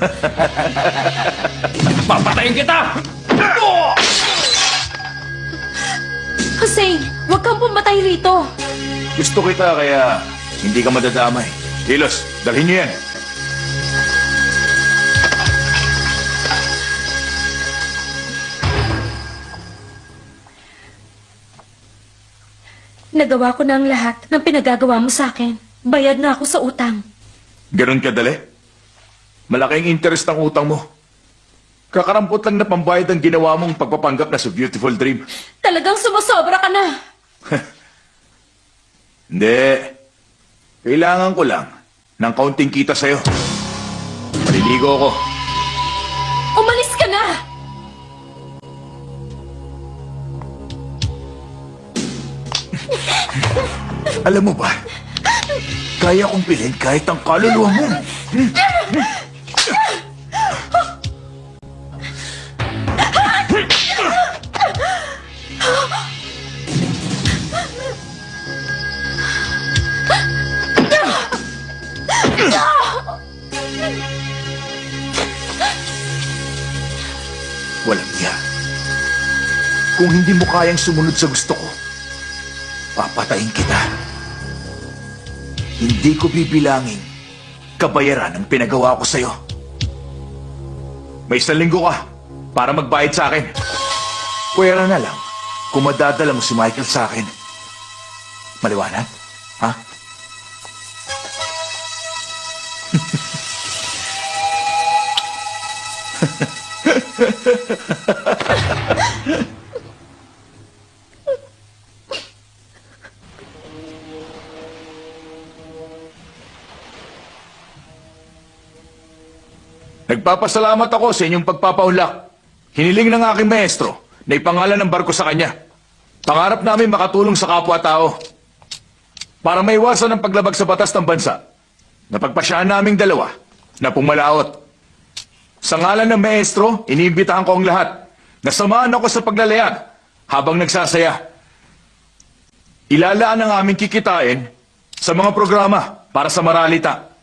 Papatayin kita! Hussein, huwag kang pumatay rito. Gusto kita kaya hindi ka madadamay. Kilos, dalhin niyo yan. Nagawa ko na ang lahat ng pinagagawa mo sa akin. Bayad na ako sa utang. Ganon kadali? Malaking interest ang utang mo. Kakarampot lang na pambayad ang ginawa mong pagpapanggap na sa Beautiful Dream. Talagang sumusobra ka na. Hindi. Kailangan ko lang ng kaunting kita sa'yo. Maliligo ako. Alam mo ba, kaya kong bilhin kahit ang kaluluwa mo. Walang niya. Kung hindi mo kayang sumunod sa gusto ko, papatayin kita. Hindi ko bibilangin kabayaran ang pinagawa ko sa'yo. May isang linggo ka para magbayad sa akin. Pwera na lang kung madadala mo si Michael sa akin. Maliwanag? Ha? Ha, ha, ha, ha, ha. Nagpapasalamat ako sa inyong pagpapaulak. Hiniling ng aking maestro na ipangalan ng barko sa kanya. Pangarap namin makatulong sa kapwa-tao para maiwasan ang paglabag sa batas ng bansa. Napagpasyaan naming dalawa na pumalaot. Sa ngalan ng maestro, iniimbitahan ko ang lahat. na Nasamaan ako sa paglalayag habang nagsasaya. Ilalaan ang aming kikitain sa mga programa para sa maralita.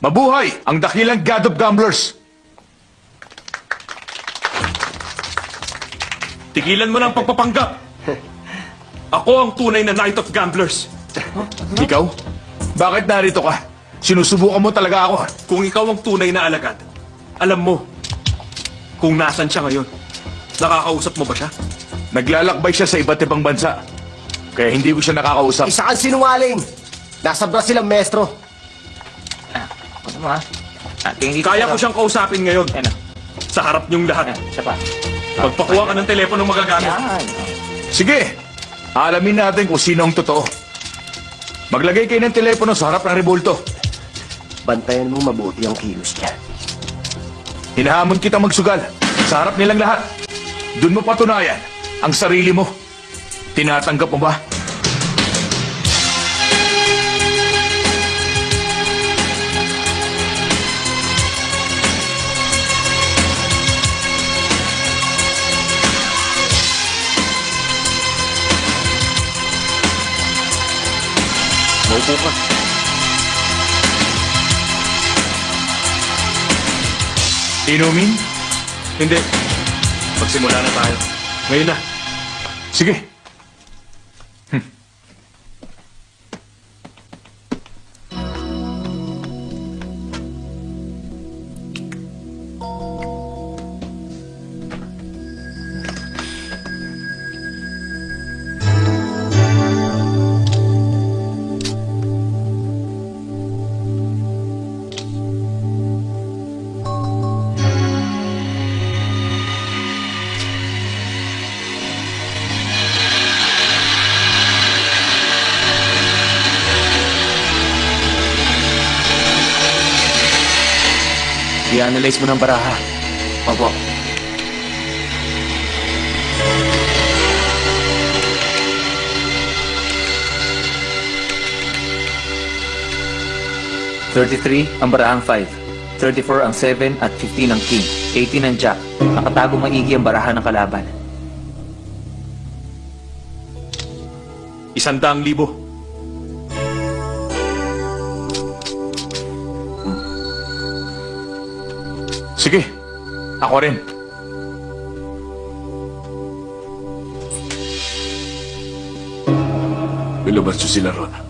Mabuhay ang dakilang God of Gamblers! Tigilan mo na ang pagpapanggap! Ako ang tunay na Knight of Gamblers. Ikaw? Bakit narito ka? Sinusubukan mo talaga ako. Kung ikaw ang tunay na alagad, alam mo kung nasan siya ngayon. Nakakausap mo ba siya? Naglalakbay siya sa iba't ibang bansa. Kaya hindi ko siya nakakausap. Isa kang sinungaling! Nasa Brazil ang maestro. Ano mo ha? Ah, tingin dito. Kaya ko siyang kausapin ngayon. Ano? Sa harap niyong lahat. Ano? Isa pa. Pagpakuha ka ng telepono magagamit. Yan. Sige, alamin natin kung sino ang totoo. Maglagay kayo ng telepono sa harap ng rebulto. Bantayan mo mabuti ang kilos niya. Hinahamon kita magsugal sa harap nilang lahat. Doon mo patunayan ang sarili mo. Tinatanggap mo ba? Maupo ka. Inumin? Hindi. Magsimula na tayo. Ngayon na. Sige. I-analyze mo ng baraha. Opo. Thirty-three ang barahang 5. 34 ang 7 at 15 ang king. 18 ang jack. Nakatago maigi ang baraha ng kalaban. Isandaang libo. Ako rin. Ilabas nyo sila ron.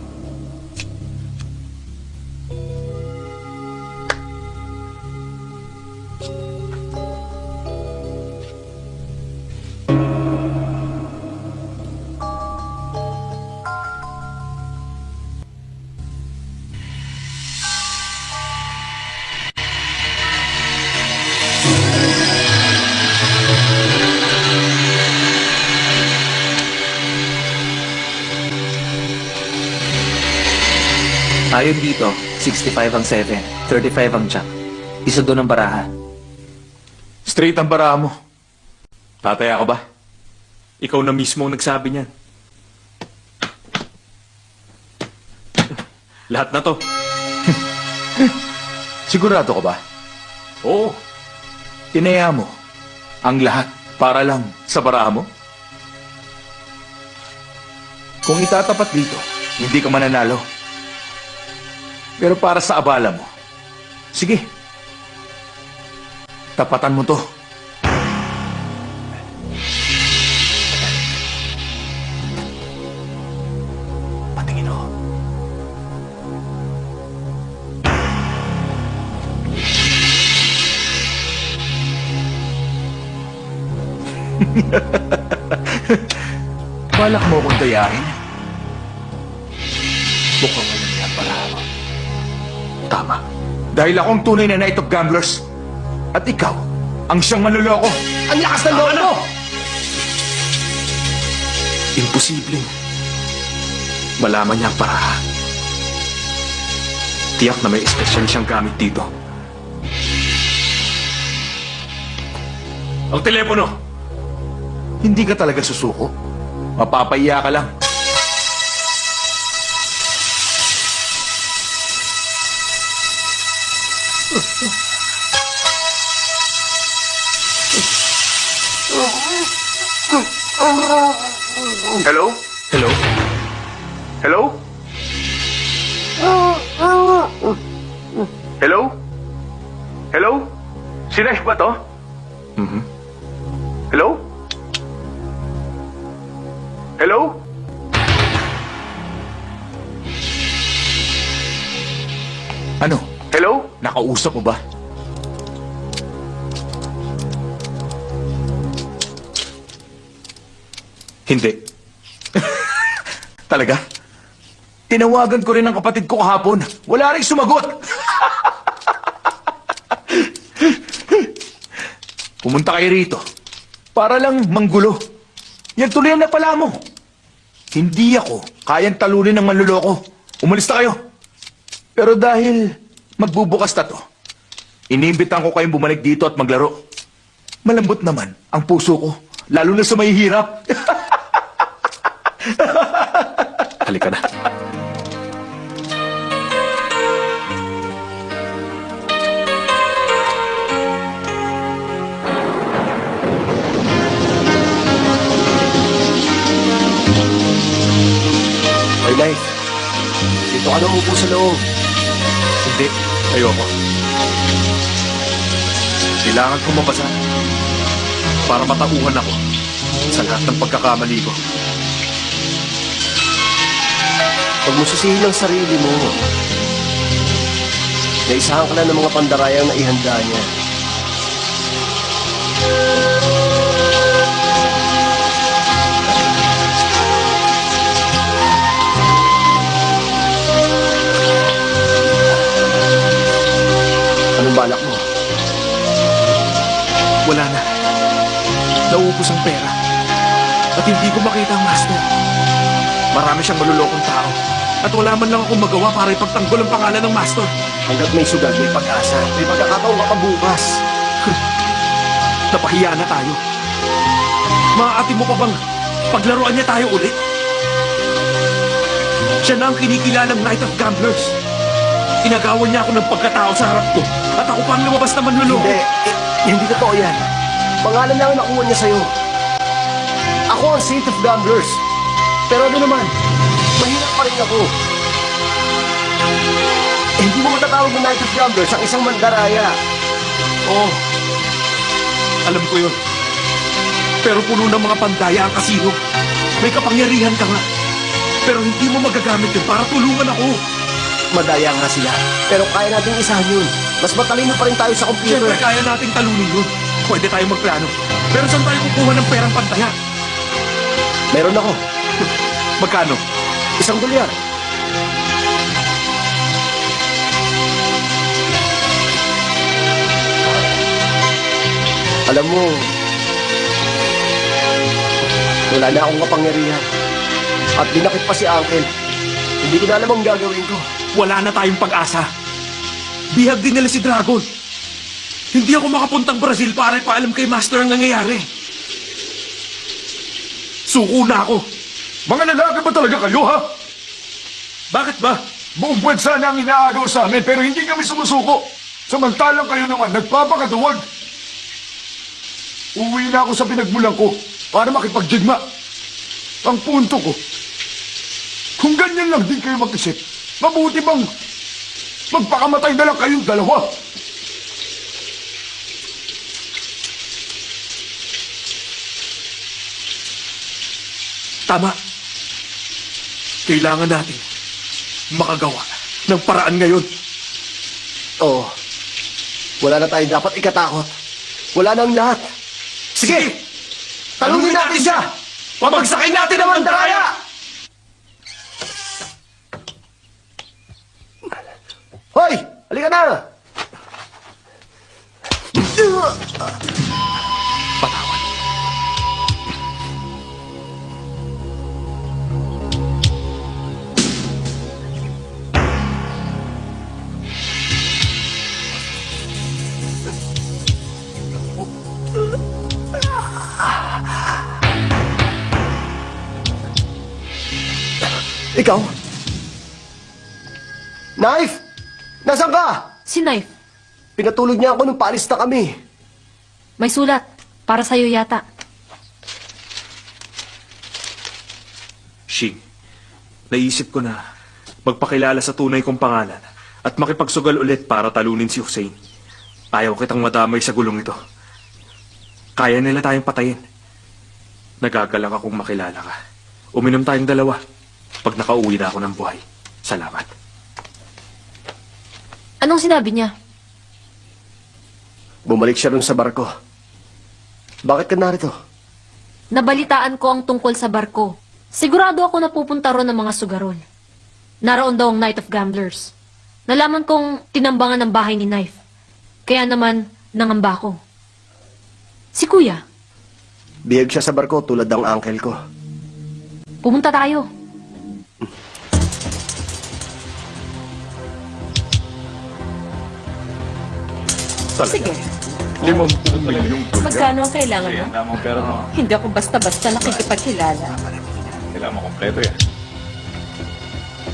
65 ang 7. 35 ang jack. Isa doon ang baraha. Straight ang baraha mo. Tataya ka ba? Ikaw na mismo ang nagsabi niyan. Lahat na to. Sigurado ka ba? Oo. Tinaya mo ang lahat para lang sa baraha mo? Kung itatapat dito, hindi ka mananalo. Pero para sa abala mo, sige. Tapatan mo to. Patingin oh. Balak mo akong yan para tama. Dahil akong tunay na night of gamblers. At ikaw, ang siyang manluloko. Ang lakas ng loob mo! Imposibleng malaman niya ang paraan. Tiyak na may espesyal siyang gamit dito. Ang telepono! Hindi ka talaga susuko. Mapapahiya ka lang. Hello? Hello? Hello? Hello? Hello? Si Nesh ba to? Mhm. Hello? Hello? Ano? Hello? Nakausap mo ba? Hindi. Talaga? Tinawagan ko rin ang kapatid ko kahapon. Wala rin sumagot. Pumunta kayo rito. Para lang manggulo. Yan tuloy ang napala mo. Hindi ako kayang talunin ng manluloko. Umalis na kayo. Pero dahil magbubukas na to, inimbitan ko kayong bumalik dito at maglaro. Malambot naman ang puso ko, lalo na sa may hirap. Halika na. My life. Dito ka na umupo sa loob. Hindi. Ayoko. Kailangan ko mabasa para matauhan ako sa lahat ng pagkakamali ko. Huwag mo sisihin ang sarili mo. Naisahan ka na ng mga pandarayang na ihanda niya. Anong balak mo? Wala na. Naubos ang pera. At hindi ko makita ang master. Marami siyang malulokong tao. At wala man lang akong magawa para ipagtanggol ang pangalan ng master. Hanggat may sugal, may pag-asa. May pagkakataon ka pa bukas. Napahiya na tayo. Maaati mo pa bang paglaruan niya tayo ulit? Siya na ang kinikilalang Knight of Gamblers. Inagawan niya ako ng pagkatao sa harap ko. At ako pa ang lumabas na manluloko. Hindi. Hindi totoo yan. Pangalan lang ang nakuha niya sa'yo. Ako ang Saint of Gamblers. Pero ano naman, mahirap pa rin ako. Eh, hindi mo matatawag ng Knight of Gamblers ang isang mandaraya. Oo. Alam ko yun. Pero puno ng mga pandaya ang kasino. May kapangyarihan ka nga. Pero hindi mo magagamit yun para tulungan ako. Madaya nga sila. Pero kaya natin isahan yun. Mas matalino pa rin tayo sa computer. Siyempre, kaya nating talunin yun. Pwede tayong magplano. Pero saan tayo kukuha ng perang pantaya? Meron ako. Magkano? Isang dolyar. Alam mo, wala na akong kapangyarihan. At dinakit pa si Uncle. Hindi ko na alam ang gagawin ko. Wala na tayong pag-asa. Bihag din nila si Dragon. Hindi ako makapuntang Brazil para ipaalam kay Master ang nangyayari. Suko na ako. Mga lalaki ba talaga kayo, ha? Bakit ba? Buong buwan sana ang inaagaw sa amin, pero hindi kami sumusuko. Samantalang kayo naman, nagpapakaduwag. Uwi na ako sa pinagmulan ko para makipagdigma. Ang punto ko, kung ganyan lang din kayo mag-isip, mabuti bang magpakamatay na lang kayong dalawa? Tama. Kailangan natin makagawa ng paraan ngayon. Oo. Wala na tayong dapat ikatakot. Wala nang lahat. Sige! Talunin natin siya! Pabagsakin natin ang mandaraya! Hoy! Halika na! Patawan. Ikaw? Knife! Nasaan ka? Si Knife, Pinatulog niya ako nung paalis na kami. may sulat. Para sa'yo yata. Shing, naisip ko na magpakilala sa tunay kong pangalan at makipagsugal ulit para talunin si Hussein. Ayaw kitang madamay sa gulong ito. Kaya nila tayong patayin. Nagagalak akong makilala ka. Uminom tayong dalawa pag nakauwi na ako ng buhay. Salamat. Anong sinabi niya? Bumalik siya rin sa barko. Bakit ka narito? Nabalitaan ko ang tungkol sa barko. Sigurado ako na pupunta ron ng mga sugarol. Naroon daw ang Night of Gamblers. Nalaman kong tinambangan ng bahay ni Knife. Kaya naman, nangamba ko. Si Kuya, Bihag siya sa barko tulad ng uncle ko. pumunta tayo. Sige, Limang milyong dolyar. magkano ang kailangan mo? Kailangan mo pera mo. Hindi ako basta-basta nakikipagkilala. Kailangan mo kompleto yan.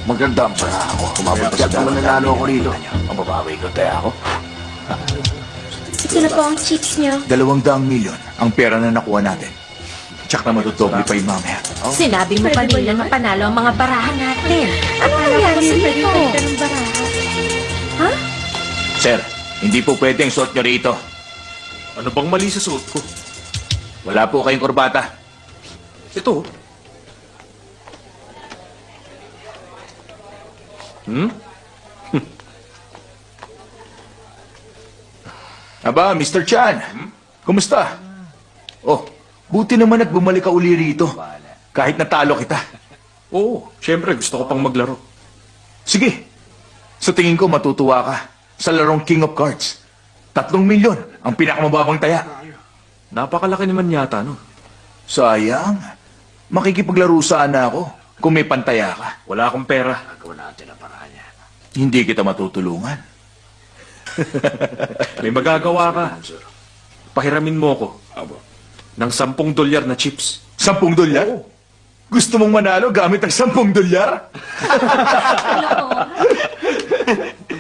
Maganda ang para ako. Kumabot Tiyak naman nanalo ako rito. Ang babawi ko tayo ako. Ito na po ang chips niyo. Dalawang daang milyon ang pera na nakuha natin. Tsak na matudoble pa yung mamaya. Sinabi mo kanina na panalo ang mga barahan natin. Ano nangyari dito? ng barahan. Sir, hindi po pwedeng suot nyo rito. Ano bang mali sa suot ko? Wala po kayong kurbata. Ito. Hmm? Aba, Mr. Chan. Kumusta? Oh, buti naman at bumalik ka uli rito. Kahit natalo kita. Oo, syempre gusto ko pang maglaro. Sige. Sa tingin ko matutuwa ka sa larong King of Cards. Tatlong milyon ang pinakamababang taya. Napakalaki naman yata, no? Sayang. Makikipaglaro sana ako kung may pantaya ka. Wala akong pera. Hindi kita matutulungan. May magagawa ka. Pahiramin mo ko. Ng sampung dolyar na chips. Sampung dolyar? Gusto mong manalo gamit ang sampung dolyar?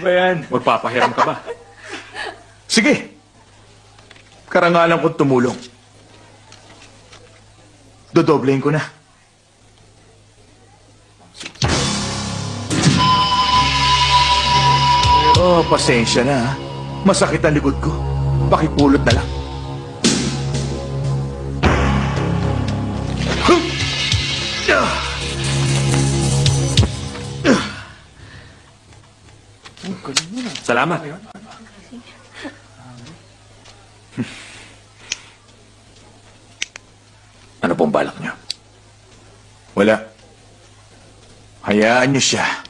ba yan? Magpapahiram ka ba? Sige. Karangalan kong tumulong. Dodoblein ko na. Oh, pasensya na. Masakit ang likod ko. Pakipulot na lang. Salamat. Ano pong balak niyo? Wala. Hayaan niyo siya.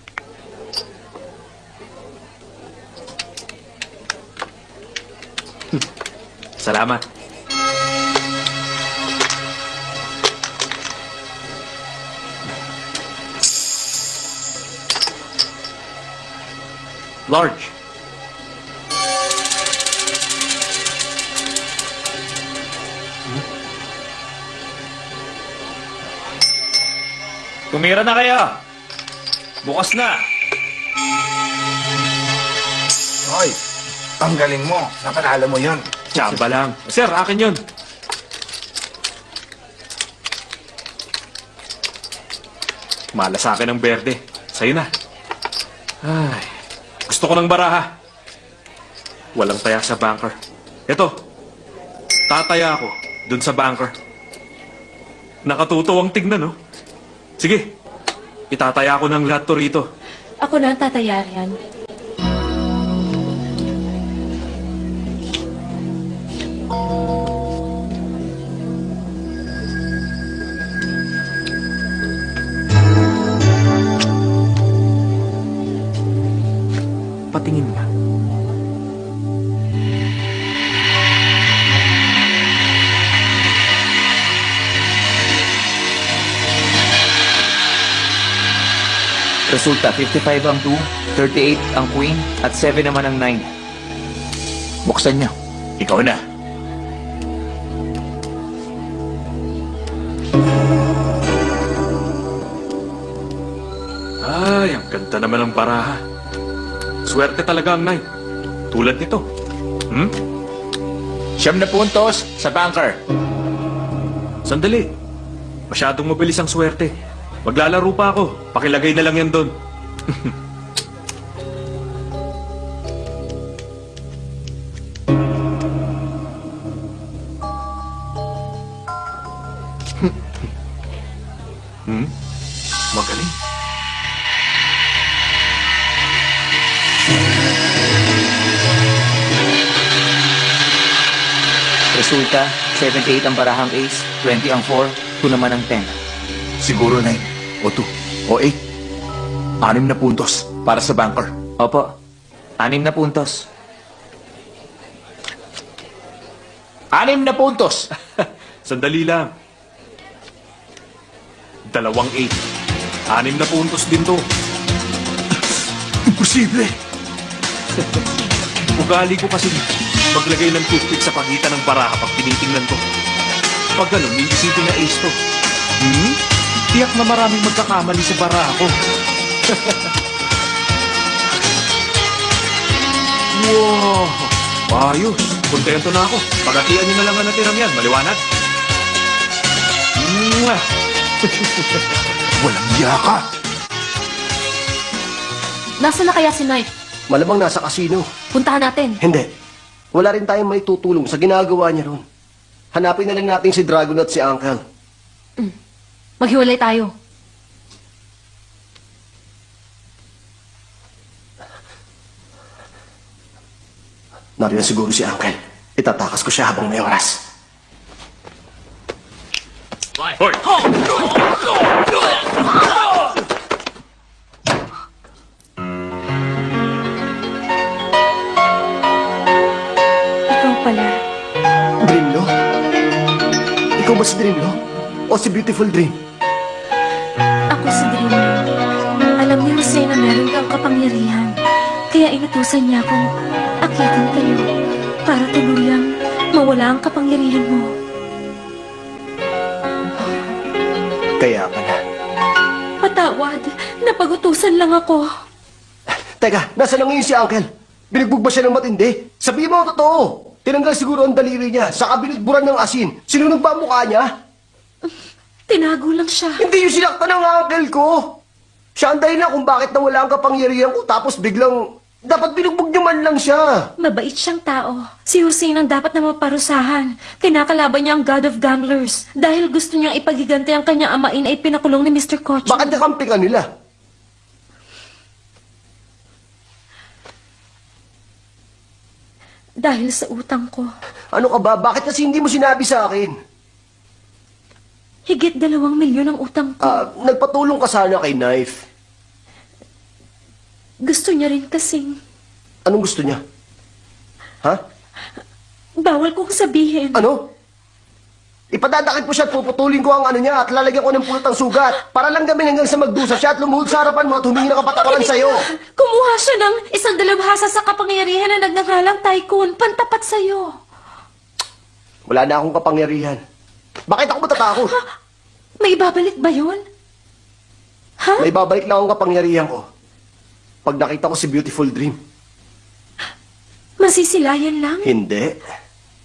Salamat. Large. Tumira na kayo. Bukas na. Hoy, ang galing mo. Napanalo mo yun. Tsamba lang. Sir, akin yun. Mala sa akin ang berde. Sa'yo na. Ay, gusto ko ng baraha. Walang taya sa banker. Ito, tataya ako dun sa banker. Nakatuto ang tignan, no? Sige, itataya ko ng lahat to rito. Ako na ang tatayarian. 55 ang 2, 38 ang queen, at 7 naman ang 9. Buksan niyo. Ikaw na. Ganda naman ang baraha. Swerte talaga ang night. Tulad nito. Hmm? Siyam na puntos sa banker. Sandali. Masyadong mabilis ang swerte. Maglalaro pa ako. Pakilagay na lang yan doon. 78 ang barahang ace, 20 ang 4, 2 naman ang 10. Siguro 9 o 2 o 8. Anim na puntos para sa banker. Opo, anim na puntos. Anim na puntos. Sandali lang. Dalawang eight. Anim na puntos din to. Imposible! Ugali ko kasi maglagay ng toothpick sa pagitan ng baraha pag tinitingnan ko. Pag ganun, may isipin na ace to. Hmm? Tiyak na maraming magkakamali sa baraha ko. wow! Ayos! Kontento na ako. Pagatian niyo na lang ang natiram yan. Maliwanag? Mwah! Walang yaka! Nasaan na kaya si Knife? Malamang nasa kasino. Puntahan natin. Hindi. Wala rin tayong may tutulong sa ginagawa niya ron. Hanapin na lang natin si Dragon at si Uncle. Maghiwalay tayo. Nariyan siguro si Uncle. Itatakas ko siya habang may oras. Hoy! Ikaw Dreamlo? Ikaw ba si Dreamlo? O si Beautiful Dream? Ako si Dream. Alam ni Jose na meron kang kapangyarihan. Kaya inutusan niya akong akitin kayo para tuluyang mawala ang kapangyarihan mo. Kaya pala. Patawad, napagutusan lang ako. Teka, nasa na ngayon si Uncle? Binugbog ba siya ng matindi? Sabihin mo ang totoo. Tinanggal siguro ang daliri niya, saka binudburan ng asin. Sinunog ba ang mukha niya? Tinago lang siya. Hindi yung sinaktan ng uncle ko. Siya ang dahilan kung bakit nawala ang kapangyarihan ko tapos biglang... Dapat binugbog niyo man lang siya. Mabait siyang tao. Si Hussein ang dapat na maparusahan. Kinakalaban niya ang God of Gamblers. Dahil gusto niyang ipagigante ang kanyang amain ay pinakulong ni Mr. Koch. Bakit nakampi ka nila? Dahil sa utang ko. Ano ka ba? Bakit kasi hindi mo sinabi sa akin? Higit dalawang milyon ang utang ko. Ah, nagpatulong ka sana kay Knife. Gusto niya rin kasing... Anong gusto niya? Ha? Bawal kong sabihin. Ano? Ipadadakit ko siya at puputulin ko ang ano niya at lalagyan ko ng pulot ng sugat para lang kami hanggang sa magdusa siya at lumuhod sa harapan mo at humingi ng kapatawaran sa'yo. Kumuha siya ng isang dalabhasa sa kapangyarihan na nagnangalang tycoon, pantapat sa'yo. Wala na akong kapangyarihan. Bakit ako matatakot? May babalik ba yun? Ha? May babalik lang akong kapangyarihan ko. Pag nakita ko si Beautiful Dream. Masisilayan lang? Hindi.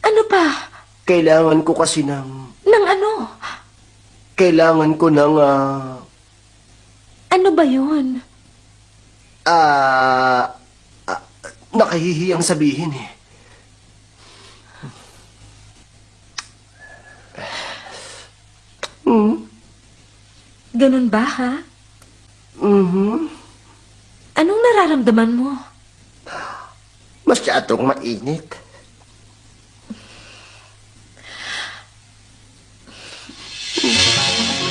Ano pa? Kailangan ko kasi ng... Nang ano? Kailangan ko ng... ah... Ano ba yun? Ah... ah, nakahihiyang sabihin eh. Hmm? Ganun ba, ha? Mhm. Anong nararamdaman mo? Masyadong mainit.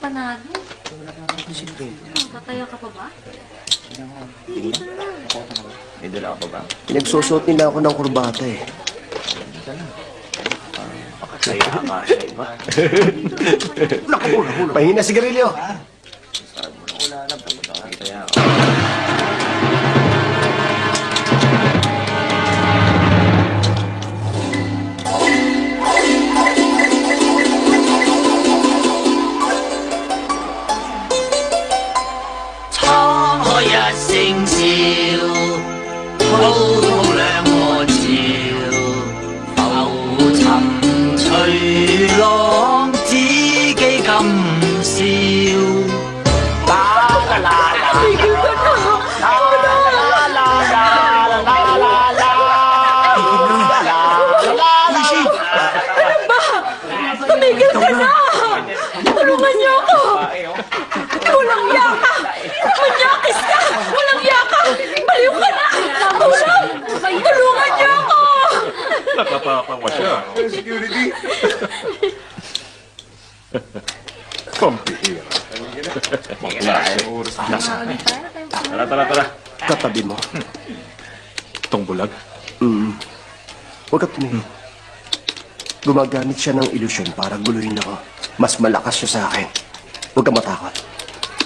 panalo. Tataya ka pa ba? Dito na. May dala ka pa ba? Pinagsusot nila ako ng kurbata eh. Pakasaya ka sa iba. Pahina sigarilyo. Kaya Tumigil Nakatapawa siya. Pampihira. Tara, tara, tara. Katabi mo. Itong bulag. Mm. Huwag ka tumingin. Gumagamit siya ng ilusyon para guluhin ako. Mas malakas siya sa akin. Huwag ka matakot.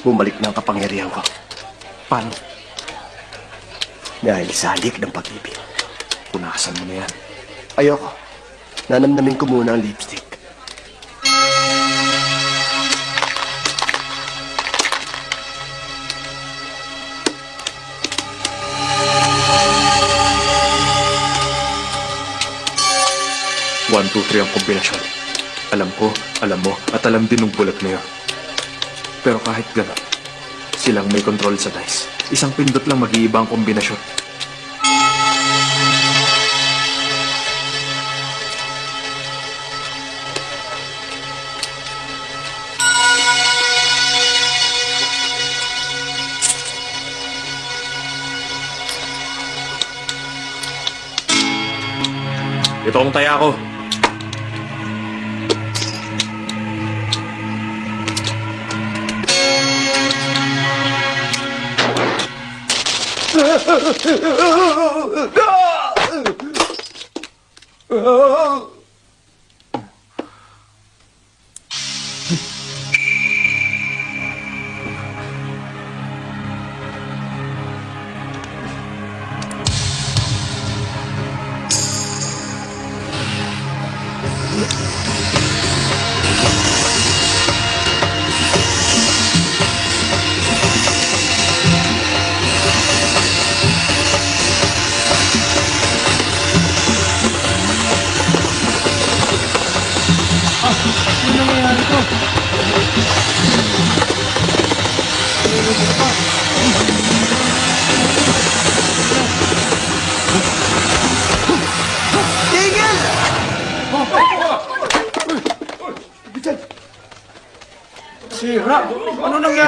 Bumalik na ang kapangyarihan ko. Paano? Dahil sa halik ng pag-ibig. Punasan mo na yan. Ayoko. Nanamnamin ko muna ang lipstick. One, two, three ang kombinasyon. Alam ko, alam mo, at alam din ng bulag na yun. Pero kahit gano'n, silang may control sa dice. Isang pindot lang mag-iiba ang kombinasyon. Ito ang taya ko.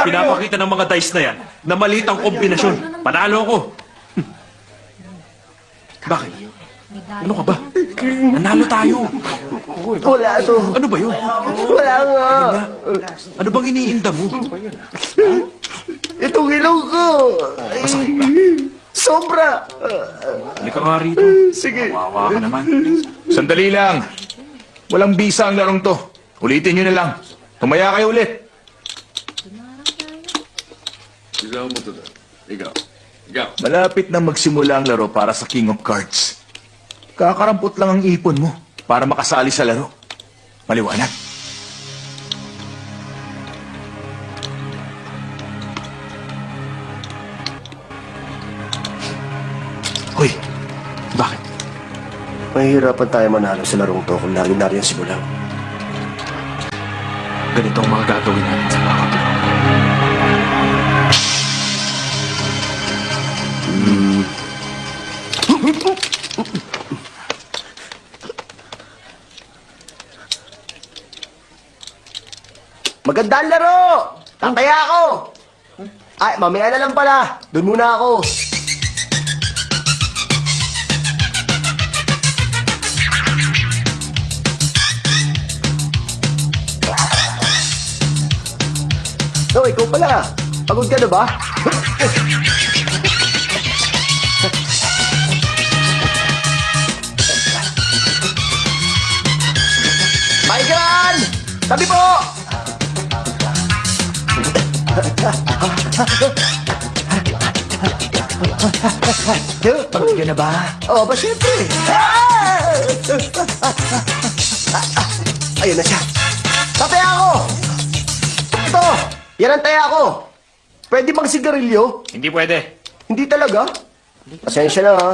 Pinapakita ng mga dice na yan na maliit ang kombinasyon. Panalo ako. Hmm. Bakit? Ano ka ba? Nanalo tayo. Wala to. Ano ba yun? Wala nga. Ano bang iniinda mo? Itong ilong ko. Ay, sobra. Halika nga rito. Sige. Wawa ka naman. Sandali lang. Walang bisa ang larong to. Ulitin nyo na lang. Tumaya kayo ulit. Malapit na magsimula ang laro para sa King of Cards. Kakarampot lang ang ipon mo para makasali sa laro. Maliwanag. Hoy, bakit? Mahihirapan tayo manalo sa larong to kung lagi na rin si Bulang. Ganito ang mga gagawin natin sa Maganda laro! Tataya ako! Ay, mamaya na lang pala. Doon muna ako. No, ikaw pala. Pagod ka na ba? Tabi po! Pagod ka na ba? Oo, ba siyempre? Ayun na siya. Tataya ako! Ito! Yan ang taya ko! Pwede bang sigarilyo? Hindi pwede. Hindi talaga. Pasensya na ha.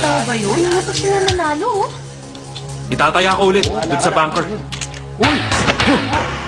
Ikaw ba yun? Hindi pa sila nanalo, oh. Itataya ko ulit dun sa bunker. Para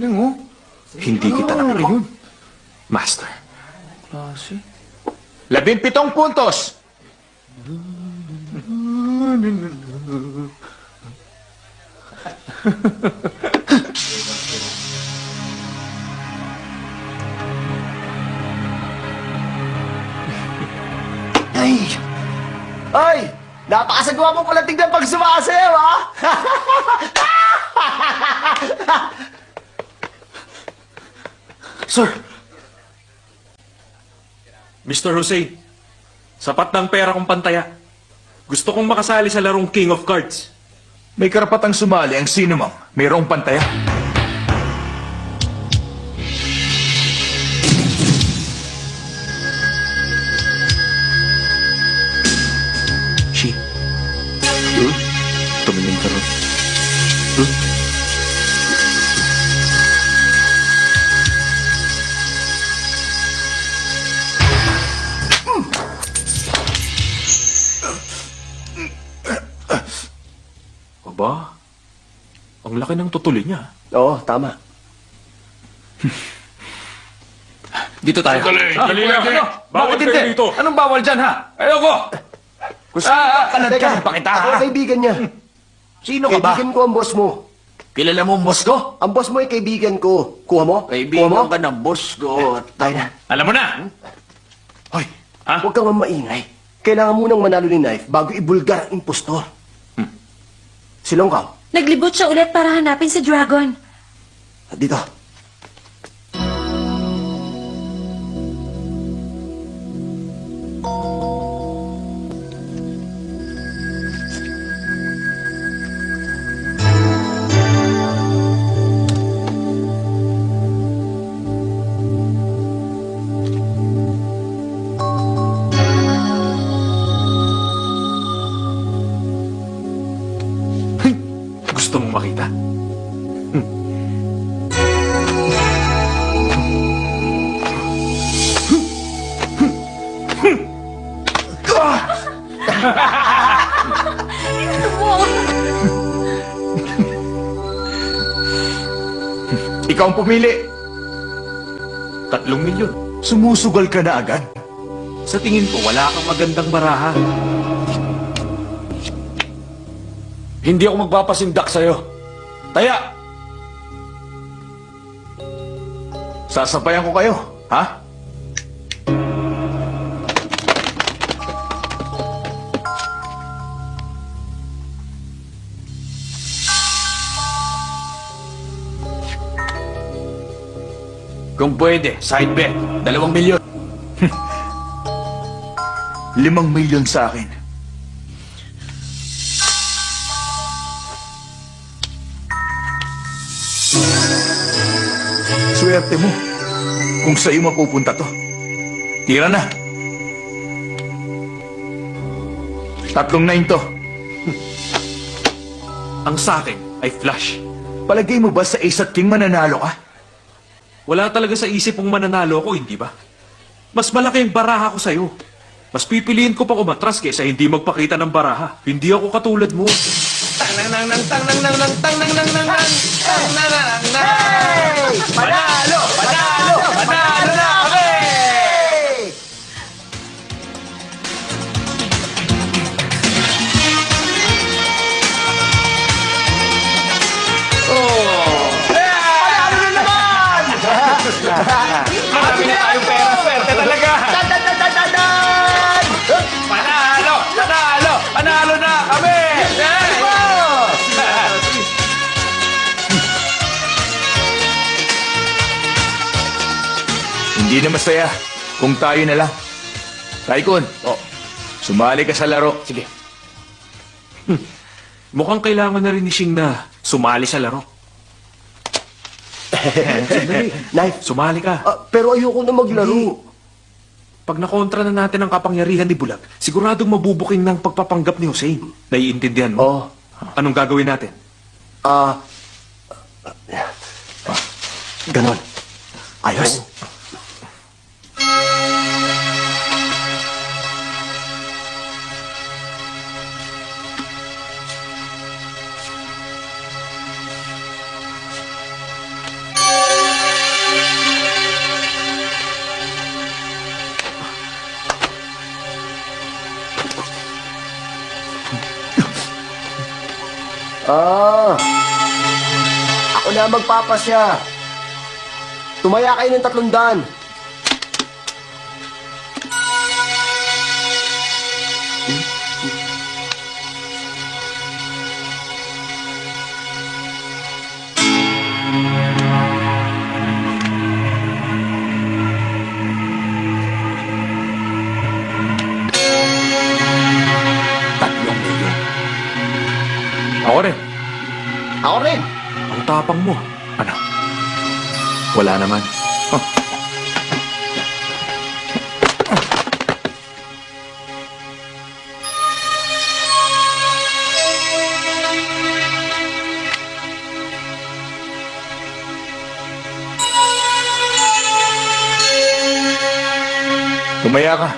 Galing oh. Hindi kita nakita. Master. Labimpitong puntos. Ay! Ay! Napakasagawa mo pala tignan pag sumasayaw, ha? Sir! Mr. Hussein, sapat ng pera kong pantaya. Gusto kong makasali sa larong King of Cards. May karapatang sumali ang sino mang mayroong pantaya. She. Huh? Tumingin ka ron. Huh? Ang laki ng tutuloy niya. Oo, tama. Dito tayo. Dali lang. Ano? Bawal Bakit hindi? dito. Anong bawal dyan, ha? Ayoko! Gusto ah, kalad ka pa kita, ako ha? kaibigan niya. Sino ka ba? Kaibigan ko ang boss mo. Kilala mo ang boss ko? Ang boss mo ay kaibigan ko. Kuha mo? Kuha mo? Kaibigan ka ng boss ko. Tayo na. Alam mo na! Hoy, Ha? Huwag kang maingay. Kailangan munang manalo ni Knife bago ibulgar ang impostor. Hmm. Silong ka. Naglibot siya ulit para hanapin si Dragon. Dito. Pumili. Tatlong milyon. Sumusugal ka na agad. Sa tingin ko, wala kang magandang baraha. Hindi ako magpapasindak sa'yo. Taya! Sasabayan ko kayo, ha? Kung pwede, side bet. Dalawang milyon. limang milyon sa akin. Swerte mo kung sa'yo mapupunta to. Tira na. Tatlong nine to. Ang sa akin ay flush. Palagay mo ba sa Ace at King mananalo ka? Wala talaga sa isip mong mananalo ako, hindi ba? Mas malaki ang baraha ko sa'yo. Mas pipiliin ko pa umatras kaysa hindi magpakita ng baraha. Hindi ako katulad mo. Panalo! Panalo! Panalo na kami! Panalo Hindi na masaya kung tayo na lang. Taikon, oh, sumali ka sa laro. Sige. Hmm. Mukhang kailangan na rin ni Shing na sumali sa laro. Sandali. Knife, Sumali ka. ah, pero ayoko na maglaro. Pag nakontra na natin ang kapangyarihan ni Bulag, siguradong mabubuking ng pagpapanggap ni Hussein. Naiintindihan mo? Oh, Anong gagawin natin? ah... ganon. Ayos. Ah, ako na magpapasya. Tumaya kayo ng tatlong daan. Ako rin. Ang tapang mo. Ano? Wala naman. Huh. Tumaya ka.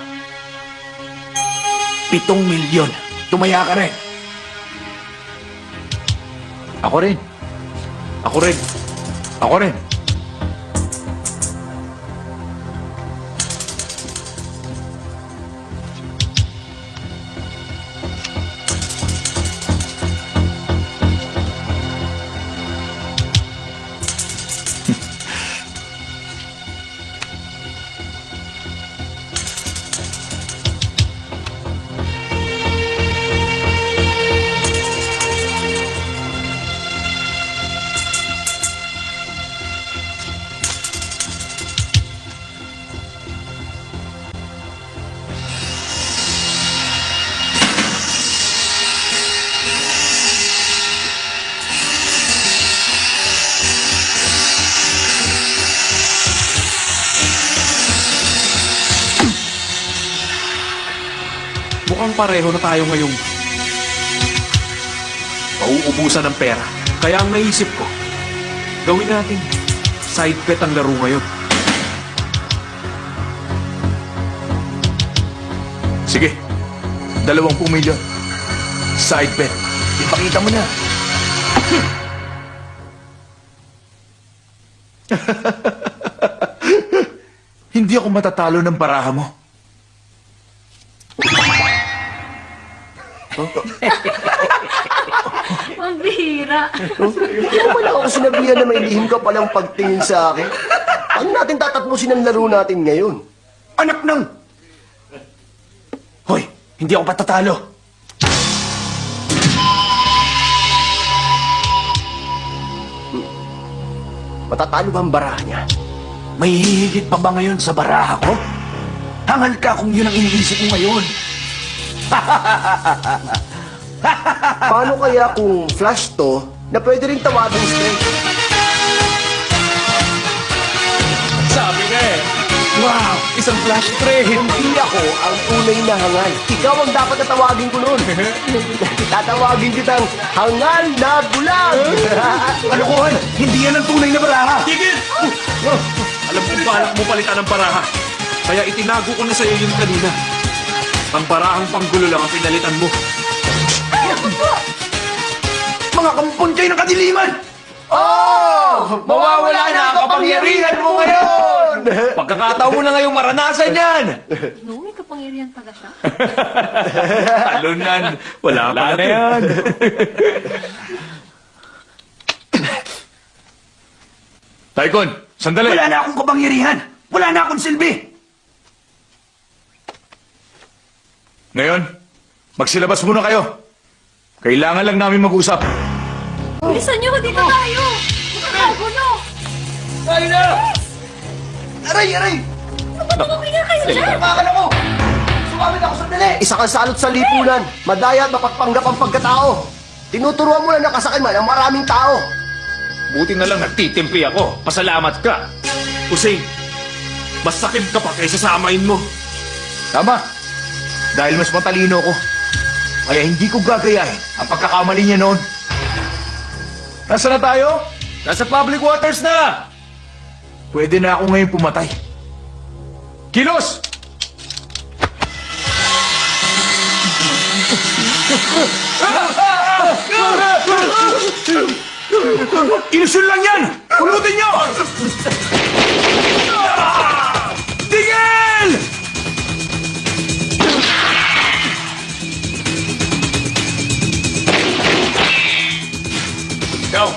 Pitong milyon. Tumaya ka rin. Ako rin. Ako rin. Ako rin. Pareho na tayo ngayong mauubusan ng pera. Kaya ang naisip ko, gawin natin side bet ang laro ngayon. Sige. Dalawampung milyon. Side bet. Ipakita mo na. Hindi ako matatalo ng baraha mo. Ang bihira. Kaya wala ako sinabihan na may lihim ka palang pagtingin sa akin. Ano natin tatatmusin ang laro natin ngayon? Anak ng... Hoy, hindi ako patatalo. Matatalo ba ang baraha niya? May hihigit pa ba ngayon sa baraha ko? Hangal ka kung yun ang iniisip mo ngayon. Paano kaya kung flash to na pwede rin tawagin straight? Sabi nga eh. Wow! Isang flash trade! Hindi ako ang tunay na hangal. Ikaw ang dapat na tawagin ko noon. Tatawagin kitang hangal na bulag. Kalokohan! Hindi yan ang tunay na baraha! Tigil! Alam kong balak mo palitan ng baraha. Kaya itinago ko na sa'yo yun kanina. Ang barahang panggulo lang ang pinalitan mo. Mga kampon kayo ng kadiliman! Oh! Mawawala na ang kapangyarihan mo ngayon! Pagkakataon mo na ngayong maranasan yan! No, may kapangyarihan pala siya. Talunan! Wala, Wala na yan! Taikon, sandali. Wala na akong kapangyarihan! Wala na akong silbi! Ngayon, magsilabas muna kayo. Kailangan lang namin mag-usap. Bilisan niyo, dito tayo! Nakakagulo! Tayo na! Aray, aray! Umuwi nga kayo dyan! Tumakan ako! Sumamit ako sandali! Isa kang salot sa lipunan, madaya at mapagpanggap ang pagkatao. Tinuturuan mo na nakasakay man ang maraming tao. Buti na lang nagtitimpi ako. Pasalamat ka. Hussein, mas sakit ka pa kaysa sa amain mo. Tama. Dahil mas matalino ko. Kaya hindi ko gagayahin ang pagkakamali niya noon. Nasaan na tayo? Nasa public waters na! Pwede na ako ngayon pumatay. Kilos! Ilusyon lang yan! Pulutin nyo! Tigil! Ikaw,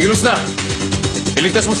kilos na. Iligtas mo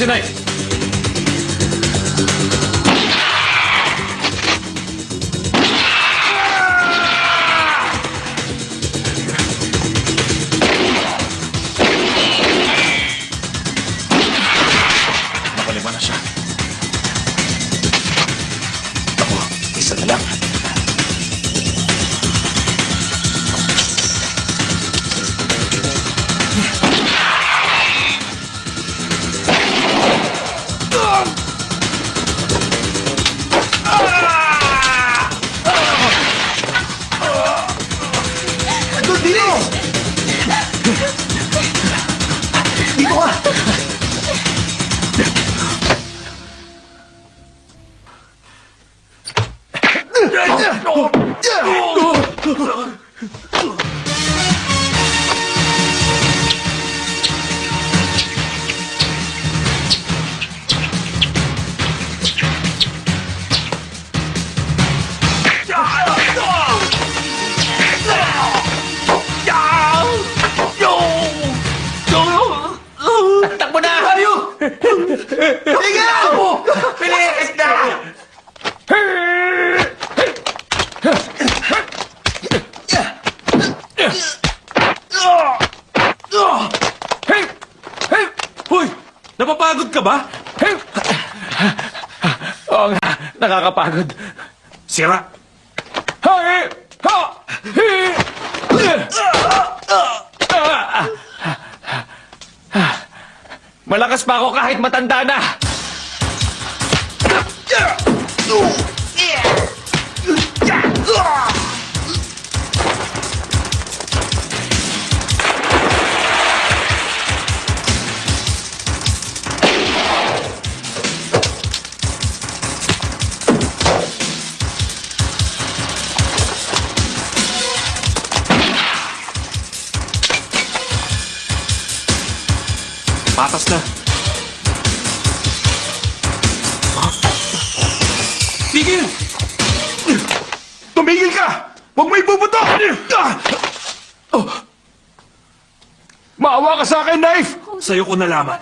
Sa'yo ko nalaman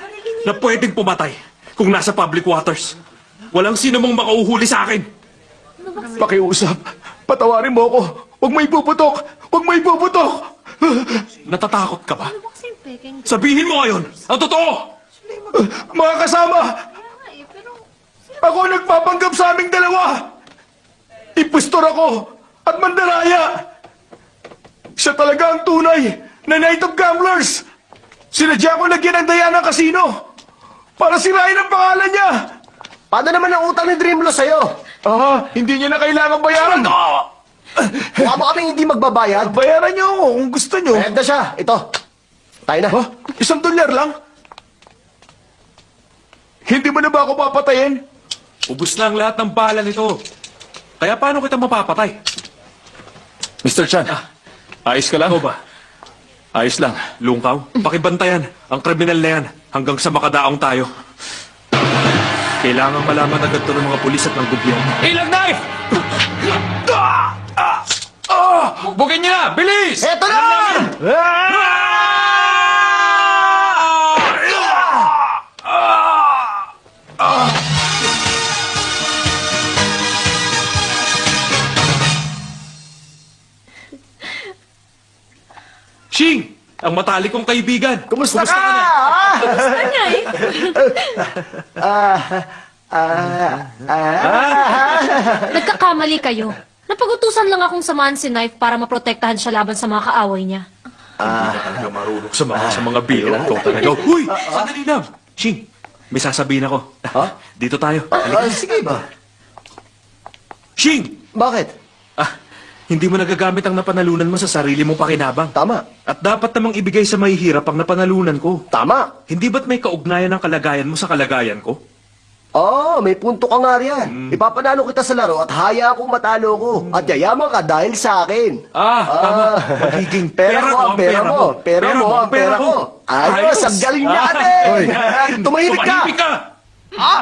na pwedeng pumatay kung nasa public waters. Walang sino mong makauhuli sa akin. Pakiusap, patawarin mo ako. Huwag mo ibubutok! Huwag mo ibubutok! Natatakot ka ba? Sabihin mo ngayon ang totoo! Mga kasama, ako ang nagpapanggap sa aming dalawa! Impostor ako at mandaraya! Siya talaga ang tunay na Night of Gamblers! Sinadya ko lagyan ng daya ng kasino para sirain ang pangalan niya! Paano naman ang utang ni Dreamlo sa'yo? Ah, hindi niya na kailangan bayaran. Mukha mo kaming hindi magbabayad. Bayaran niyo ako kung gusto niyo. Bayad na siya. Ito. Tayo na. Ha? Isang dolyar lang? Hindi mo na ba ako papatayin? Ubus na ang lahat ng bala nito. Kaya paano kita mapapatay? Mr. Chan, ayos ka lang? Ano ba? Ayos lang. Lungkaw, pakibantayan ang kriminal na yan hanggang sa makadaong tayo. Kailangan malaman agad to ng mga pulis at ng gobyerno. Ilang knife! Bugin niyo na! Bilis! Eto na! Shing! Ang matalik kong kaibigan. Kumusta, ka? na? Ah? Ano eh? Nagkakamali kayo. Napagutusan lang akong samahan si Knife para maprotektahan siya laban sa mga kaaway niya. Talaga marunong sa mga, sa mga biro. Ikaw talaga. Uy! Sandali lang. Shing, may sasabihin ako. Dito tayo. Ah, sige ba? Shing! Bakit? Ah, hindi mo nagagamit ang napanalunan mo sa sarili mong pakinabang. Tama. At dapat namang ibigay sa mahihirap ang napanalunan ko. Tama. Hindi ba't may kaugnayan ng kalagayan mo sa kalagayan ko? Oo, Oh, may punto ka nga riyan. Ipapanalo kita sa laro at haya akong matalo ko. At yayaman ka dahil sa akin. Ah, tama. Magiging pera, mo, ang pera mo. Pera mo, ang pera ko. Ayos, ang galing natin. Tumahimik ka. Tumahimik ka! Ah!